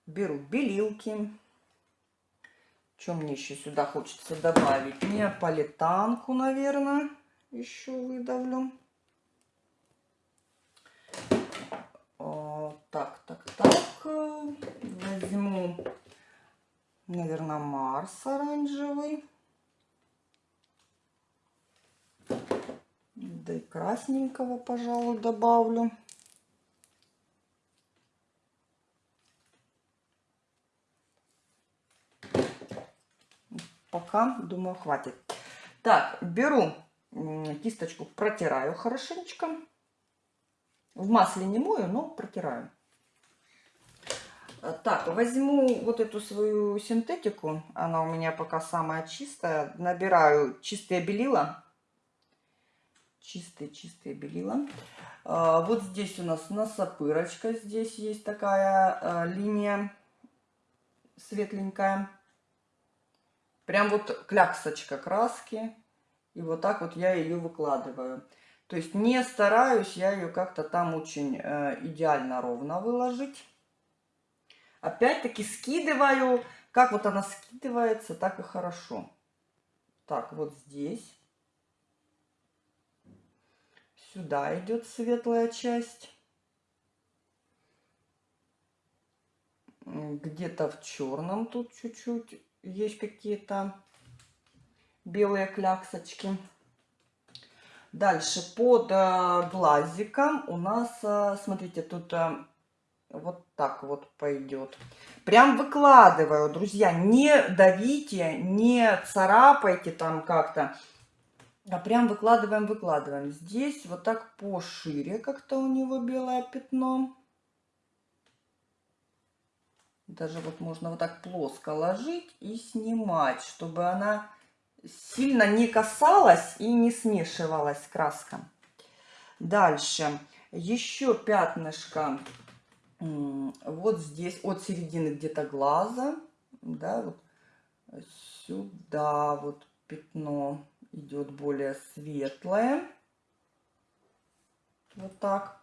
Беру белилки. Что мне еще сюда хочется добавить? Неаполитанку, наверное, еще выдавлю. Так, так, так. Возьму, наверное, Марс оранжевый. Да и красненького, пожалуй, добавлю. Пока, думаю, хватит. Так, беру кисточку, протираю хорошенечко. В масле не мою, но протираю. Так, возьму вот эту свою синтетику. Она у меня пока самая чистая. Набираю чистые белила. Чистые-чистые белила. Вот здесь у нас носопырочка. Здесь есть такая а, линия светленькая. Прям вот кляксочка краски. И вот так вот я ее выкладываю. То есть не стараюсь я ее как-то там очень э, идеально ровно выложить. Опять-таки скидываю. Как вот она скидывается, так и хорошо. Так, вот здесь. Сюда идет светлая часть. Где-то в черном тут чуть-чуть есть какие-то белые кляксочки. Дальше под э, глазиком у нас, э, смотрите, тут э, вот так вот пойдет. Прям выкладываю, друзья. Не давите, не царапайте там как-то. А прям выкладываем, выкладываем. Здесь вот так пошире как-то у него белое пятно. Даже вот можно вот так плоско ложить и снимать, чтобы она сильно не касалась и не смешивалась краска. Дальше еще пятнышко вот здесь, от середины где-то глаза, да, вот сюда вот пятно идет более светлое. Вот так.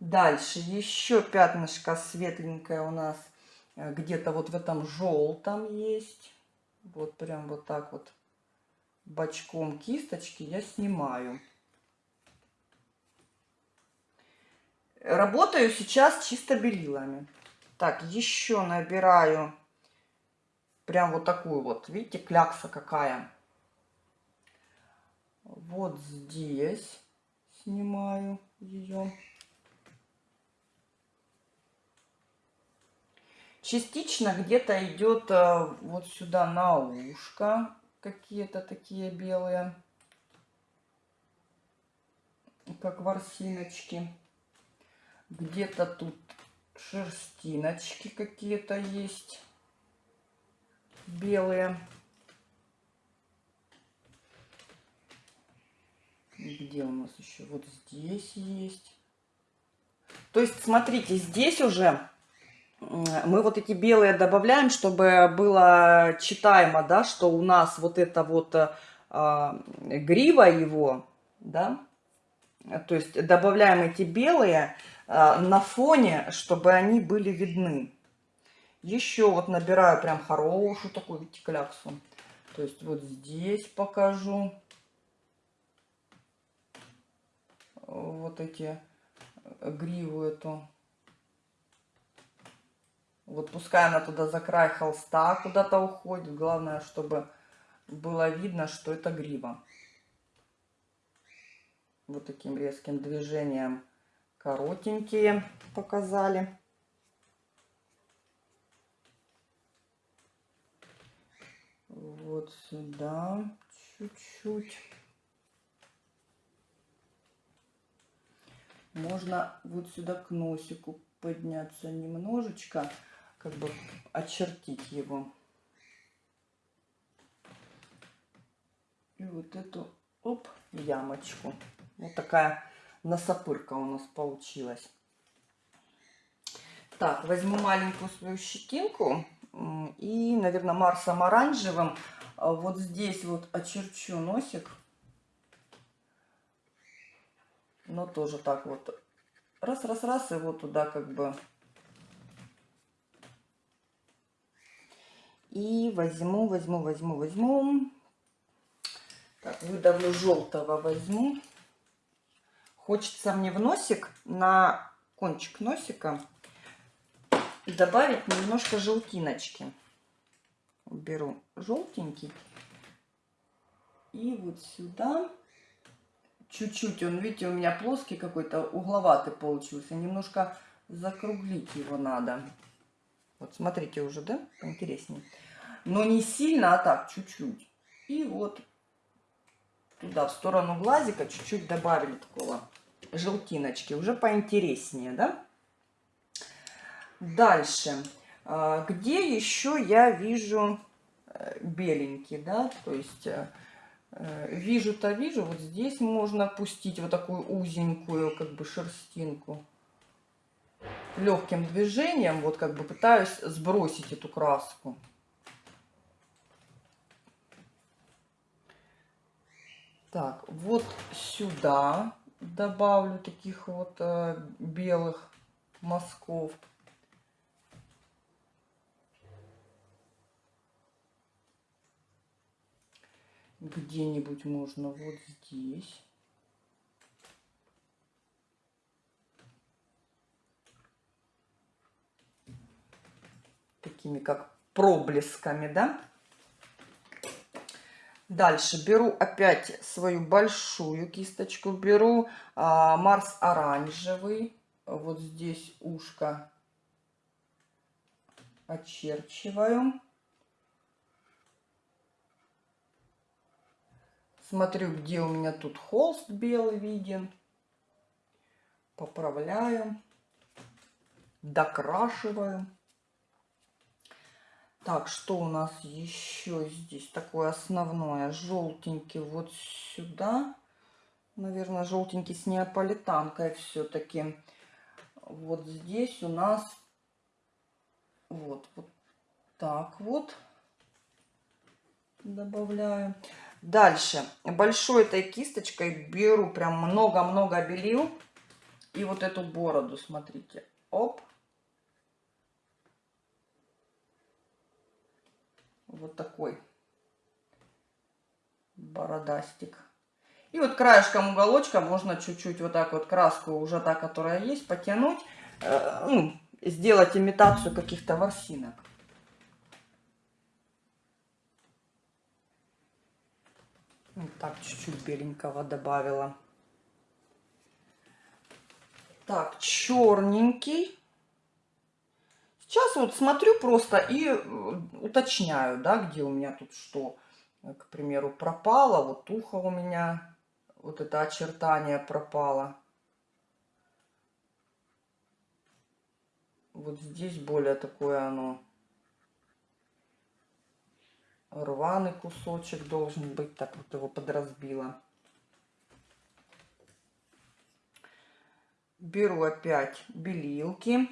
Дальше еще пятнышко светленькое у нас э, где-то вот в этом желтом есть. Вот прям вот так вот бочком кисточки я снимаю. Работаю сейчас чисто белилами. Так, еще набираю прям вот такую вот. Видите, клякса какая. Вот здесь снимаю ее. Частично где-то идет э, вот сюда на ушко какие-то такие белые, как ворсиночки. Где-то тут шерстиночки какие-то есть белые. Где у нас еще? Вот здесь есть. То есть, смотрите, здесь уже мы вот эти белые добавляем, чтобы было читаемо, да, что у нас вот это вот а, грива его, да, то есть добавляем эти белые а, на фоне, чтобы они были видны. Еще вот набираю прям хорошую такую, видите, кляксу. То есть вот здесь покажу. Вот эти э, гриву эту. Вот пускай она туда за край холста куда-то уходит. Главное, чтобы было видно, что это грива. Вот таким резким движением коротенькие показали. Вот сюда чуть-чуть. Можно вот сюда к носику подняться немножечко как бы очертить его. И вот эту, оп, ямочку. Вот такая носопырка у нас получилась. Так, возьму маленькую свою щетинку и, наверное, Марсом оранжевым а вот здесь вот очерчу носик. Но тоже так вот раз-раз-раз его туда как бы И возьму, возьму, возьму, возьму. Так, выдавлю желтого возьму. Хочется мне в носик, на кончик носика, добавить немножко желтиночки. Беру желтенький. И вот сюда чуть-чуть, он, видите, у меня плоский какой-то, угловатый получился. Немножко закруглить его надо. Вот смотрите уже, да, поинтереснее но не сильно, а так, чуть-чуть. И вот туда, в сторону глазика, чуть-чуть добавили такого желтиночки, уже поинтереснее, да? Дальше. А, где еще я вижу э, беленький, да, то есть э, вижу-то вижу, вот здесь можно пустить вот такую узенькую, как бы, шерстинку. Легким движением, вот как бы пытаюсь сбросить эту краску. Так, вот сюда добавлю таких вот э, белых мазков. Где-нибудь можно вот здесь. Такими как проблесками, да? Дальше беру опять свою большую кисточку, беру а, Марс оранжевый, вот здесь ушко очерчиваю. Смотрю, где у меня тут холст белый виден. Поправляю, докрашиваю. Так, что у нас еще здесь такое основное? Желтенький вот сюда. Наверное, желтенький с неаполитанкой все-таки. Вот здесь у нас вот, вот так вот добавляю. Дальше большой этой кисточкой беру прям много-много белил. И вот эту бороду, смотрите, оп. Вот такой бородастик. И вот краешком уголочка можно чуть-чуть вот так вот краску, уже та, которая есть, потянуть. Э, ну, сделать имитацию каких-то ворсинок. Вот так чуть-чуть беленького добавила. Так, черненький. Сейчас вот смотрю просто и э, уточняю, да, где у меня тут что. Э, к примеру, пропало, вот ухо у меня, вот это очертание пропало. Вот здесь более такое оно рваный кусочек должен быть, так вот его подразбила. Беру опять белилки.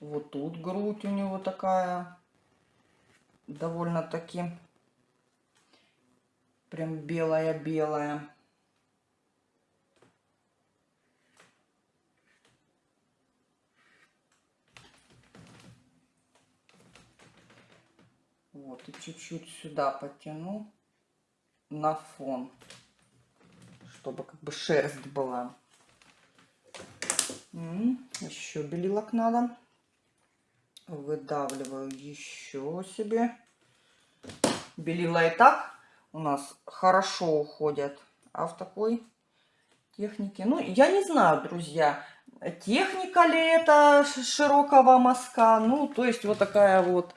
Вот тут грудь у него такая довольно-таки прям белая-белая. Вот, и чуть-чуть сюда потяну на фон, чтобы как бы шерсть была. Еще белилок надо. Выдавливаю еще себе. Белила и так у нас хорошо уходят. А в такой технике... Ну, я не знаю, друзья, техника ли это широкого мазка. Ну, то есть вот такая вот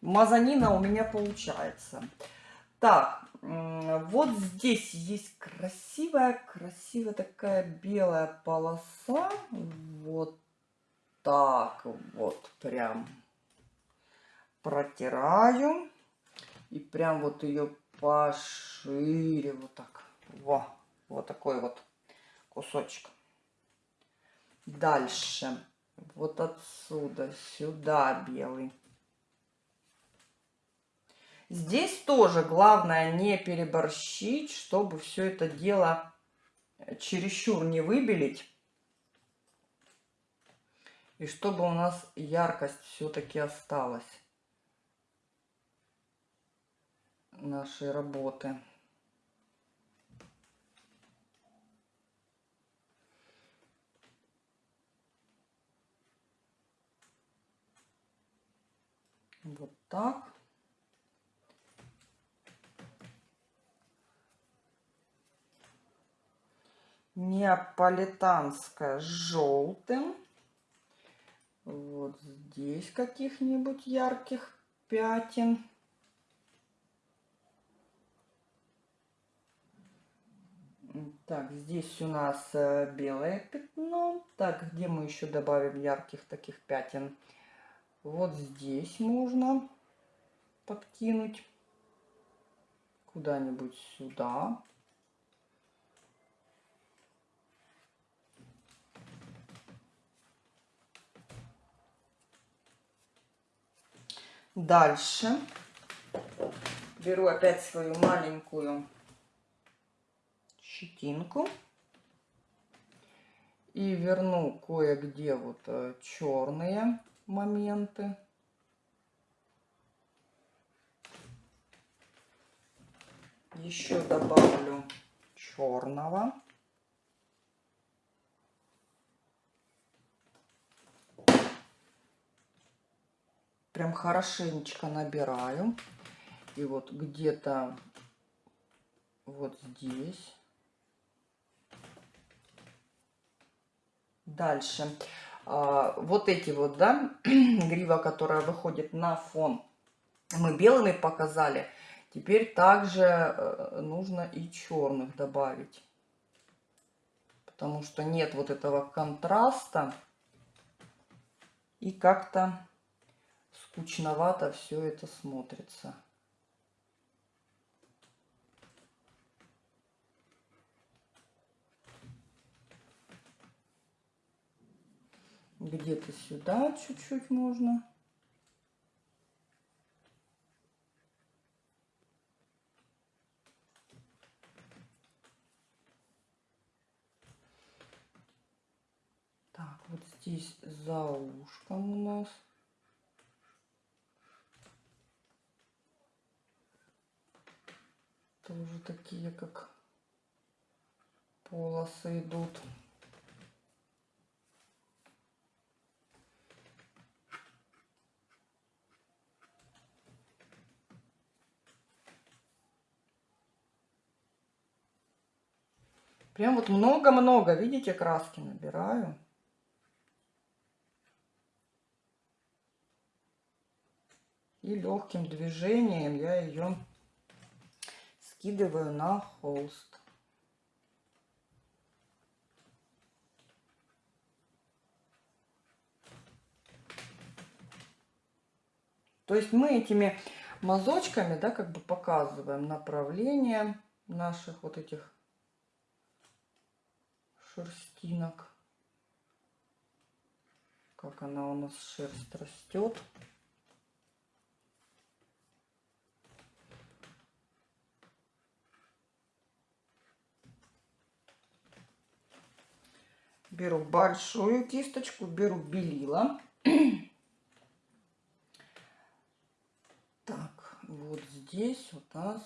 мазанина у меня получается. Так, вот здесь есть красивая, красивая такая белая полоса. Вот так вот прям протираю. И прям вот ее пошире вот так. Во, вот такой вот кусочек. Дальше. Вот отсюда сюда белый. Здесь тоже главное не переборщить, чтобы все это дело чересчур не выбелить. И чтобы у нас яркость все-таки осталась нашей работы. Вот так. Неаполитанская с желтым. Вот здесь каких-нибудь ярких пятен. Так, здесь у нас э, белое пятно. Так, где мы еще добавим ярких таких пятен? Вот здесь можно подкинуть куда-нибудь сюда. Дальше беру опять свою маленькую щетинку и верну кое-где вот э, черные моменты. Еще добавлю черного. Прям хорошенечко набираю. И вот где-то вот здесь. Дальше. А, вот эти вот, да, грива, которая выходит на фон, мы белыми показали. Теперь также э, нужно и черных добавить. Потому что нет вот этого контраста. И как-то скучновато все это смотрится. Где-то сюда чуть-чуть можно. Так, вот здесь за ушком у нас. Тоже такие как полосы идут. Прям вот много-много, видите, краски набираю. И легким движением я ее скидываю на холст. То есть мы этими мазочками, да, как бы показываем направление наших вот этих шерстинок. Как она у нас шерсть растет. Беру большую кисточку, беру белила. Так, вот здесь у нас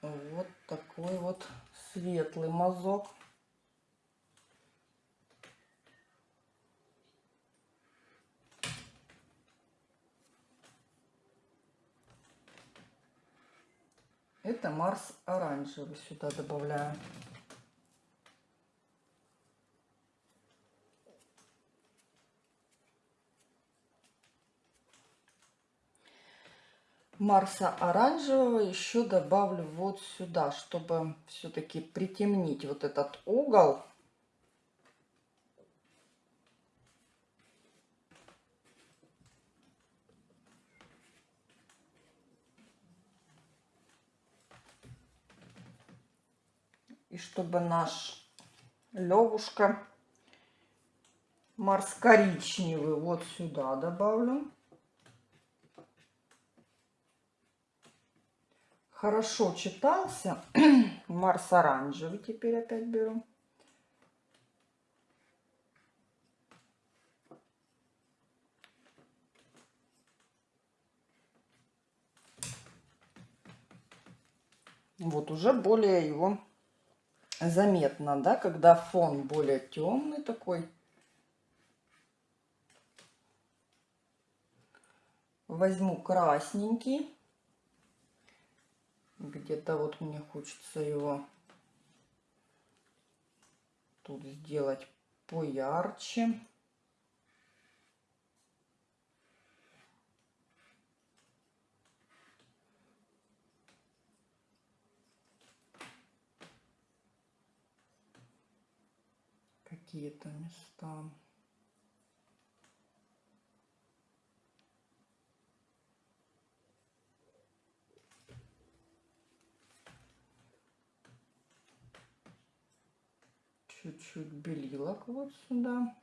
вот такой вот светлый мазок. Это Марс оранжевый сюда добавляю. Марса оранжевого еще добавлю вот сюда, чтобы все-таки притемнить вот этот угол. И чтобы наш Левушка Марс коричневый вот сюда добавлю. Хорошо читался. Марс оранжевый теперь опять беру. Вот уже более его заметно, да, когда фон более темный такой. Возьму красненький. Где-то вот мне хочется его тут сделать поярче. Какие-то места. Чуть-чуть белилок вот сюда.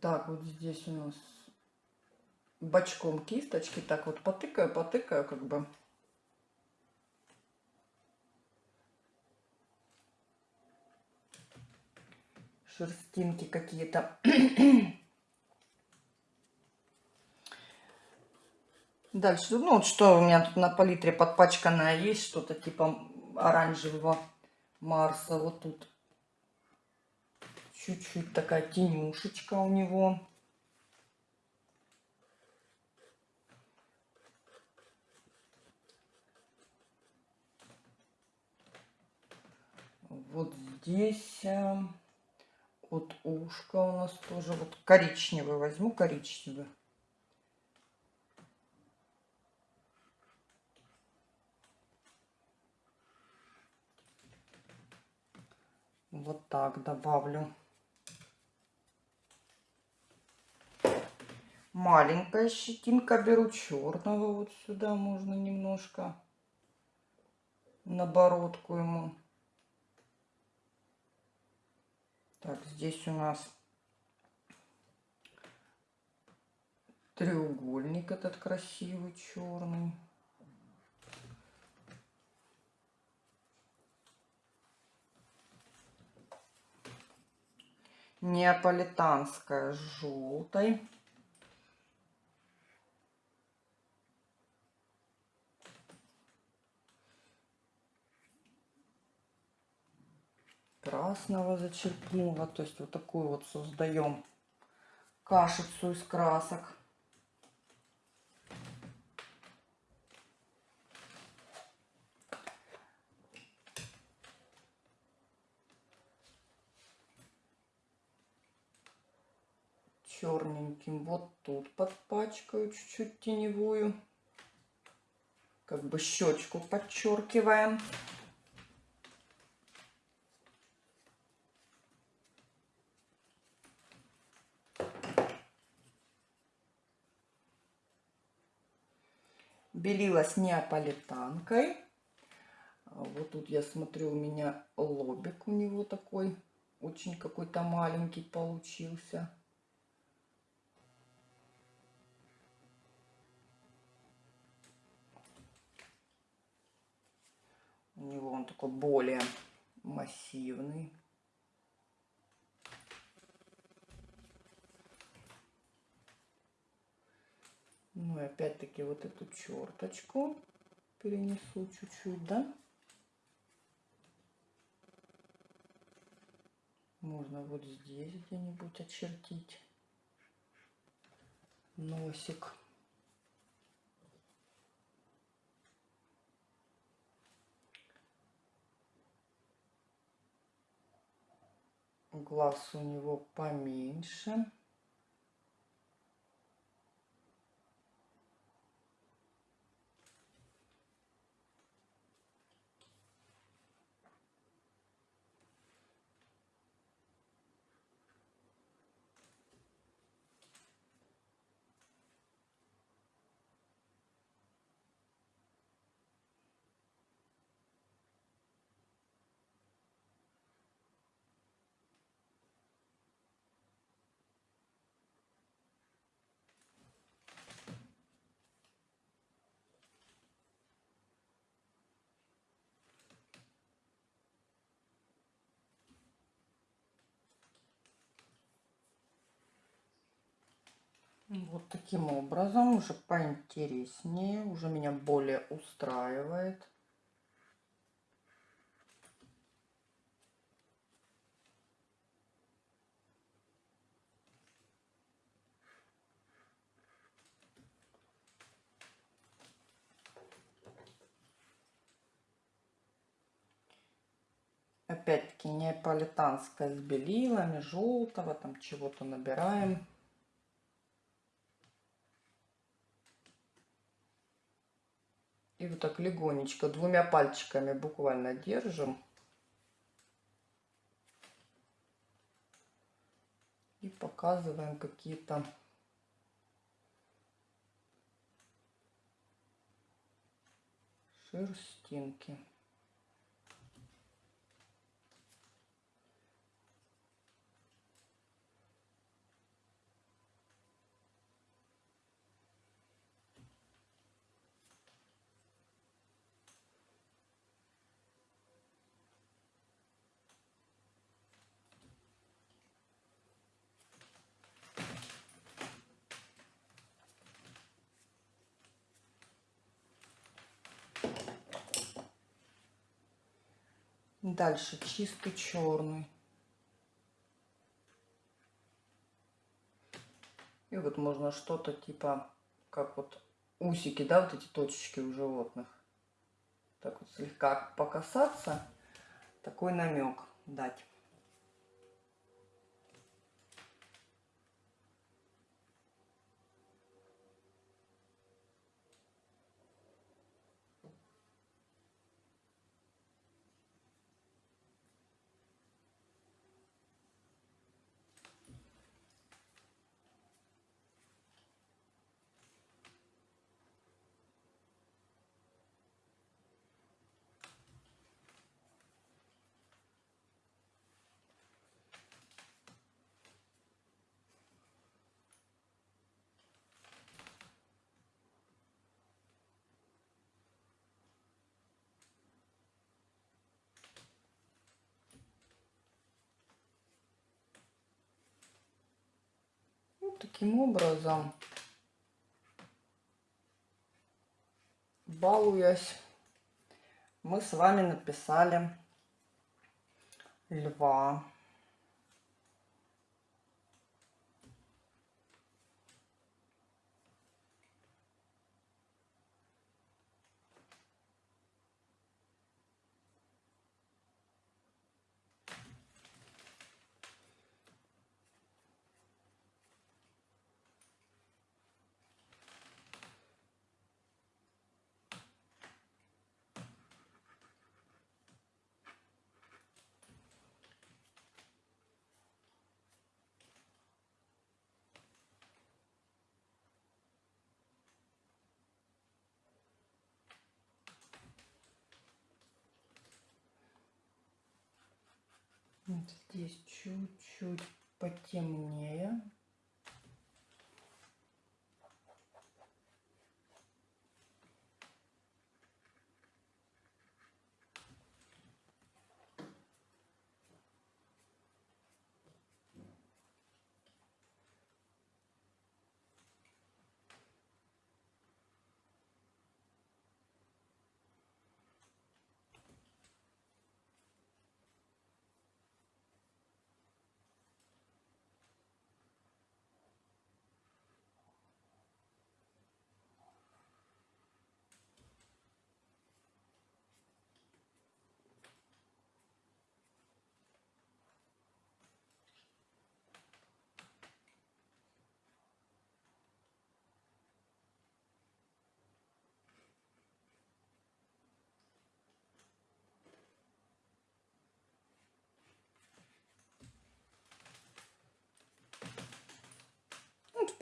Так, вот здесь у нас бочком кисточки. Так вот потыкаю, потыкаю как бы. Шерстинки какие-то. Дальше, ну вот что у меня тут на палитре подпачканное есть, что-то типа оранжевого Марса. Вот тут чуть-чуть такая тенюшечка у него. Вот здесь вот ушко у нас тоже вот коричневый возьму, коричневый. Вот так добавлю. Маленькая щетинка беру черного. Вот сюда можно немножко на бородку ему. Так, здесь у нас треугольник этот красивый черный. Неаполитанская желтой. Красного зачерпнула. То есть вот такую вот создаем кашицу из красок. Черненьким. Вот тут подпачкаю чуть-чуть теневую. Как бы щечку подчеркиваем. Белила с неаполитанкой. А Вот тут я смотрю, у меня лобик у него такой, очень какой-то маленький получился. Него он такой более массивный. Ну и опять-таки вот эту черточку перенесу чуть-чуть, да? Можно вот здесь где-нибудь очертить носик. Глаз у него поменьше. Вот таким образом, уже поинтереснее, уже меня более устраивает. Опять-таки неаполитанская с белилами, желтого, там чего-то набираем. Вот так легонечко, двумя пальчиками буквально держим. И показываем какие-то шерстинки. Дальше чистый черный. И вот можно что-то типа, как вот усики, да, вот эти точечки у животных. Так вот слегка покасаться, такой намек дать. Вот таким образом, балуясь, мы с вами написали льва. Здесь чуть-чуть потемнее.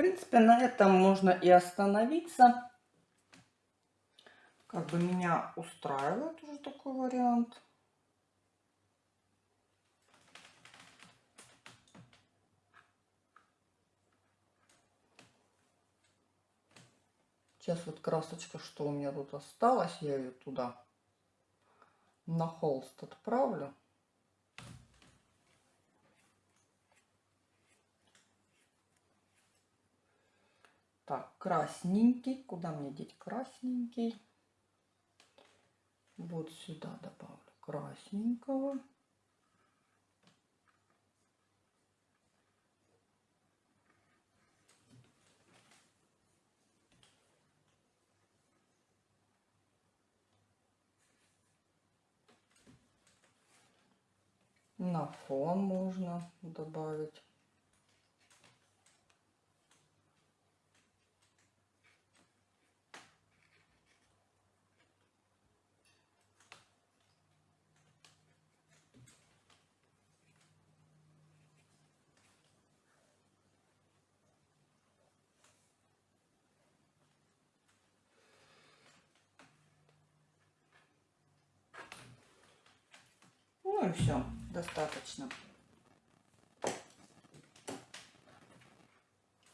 Принципе, на этом можно и остановиться. Как бы меня устраивает уже такой вариант. Сейчас вот красочка, что у меня тут осталось, я ее туда на холст отправлю. Так, красненький. Куда мне деть красненький? Вот сюда добавлю красненького. На фон можно добавить. И все, достаточно.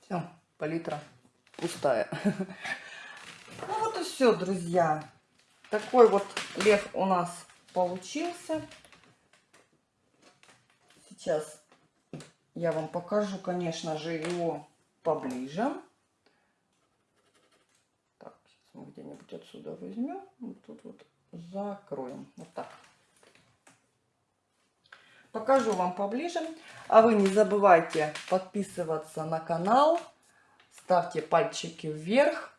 Все, палитра пустая. Ну вот и все, друзья. Такой вот лев у нас получился. Сейчас я вам покажу, конечно же, его поближе. Так, сейчас мы где-нибудь отсюда возьмем. Вот тут вот закроем. Вот так. Покажу вам поближе. А вы не забывайте подписываться на канал. Ставьте пальчики вверх.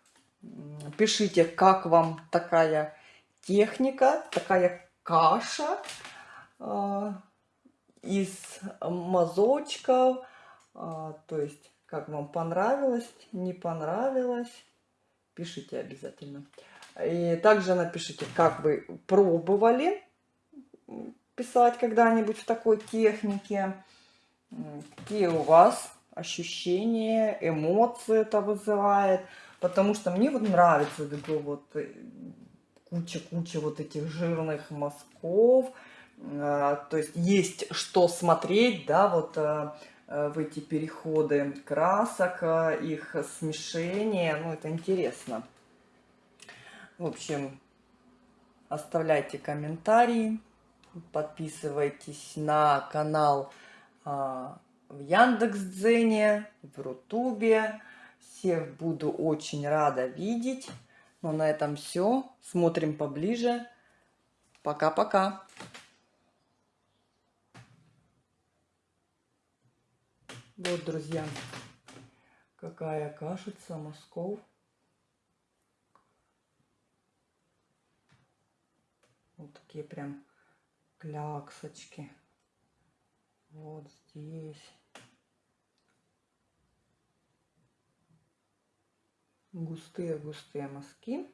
Пишите, как вам такая техника, такая каша э, из мазочков. Э, то есть, как вам понравилось, не понравилось. Пишите обязательно. И также напишите, как вы пробовали писать когда-нибудь в такой технике. Какие у вас ощущения, эмоции это вызывает. Потому что мне вот нравится такой вот куча-куча э, вот этих жирных мазков. А, то есть есть что смотреть, да, вот э, э, в эти переходы красок, их смешение. Ну, это интересно. В общем, оставляйте комментарии подписывайтесь на канал а, в Яндекс.Дзене, в Рутубе. Всех буду очень рада видеть. Ну, на этом все. Смотрим поближе. Пока-пока. Вот, друзья, какая кашица Москов. Вот такие прям кляксочки. Вот здесь. Густые-густые мазки.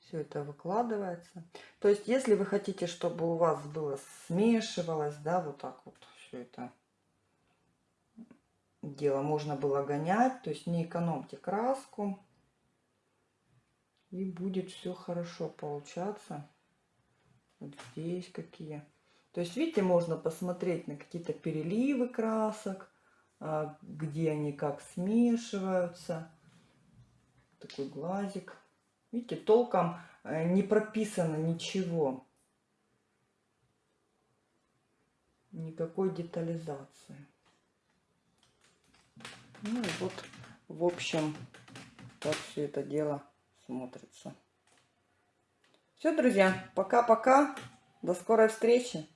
Все это выкладывается. То есть, если вы хотите, чтобы у вас было смешивалось, да, вот так вот все это дело можно было гонять. То есть, не экономьте краску. И будет все хорошо получаться. Вот здесь какие. То есть, видите, можно посмотреть на какие-то переливы красок, а, где они как смешиваются. Такой глазик. Видите, толком э, не прописано ничего. Никакой детализации. Ну и вот, в общем, так все это дело смотрится. Все, друзья, пока-пока. До скорой встречи.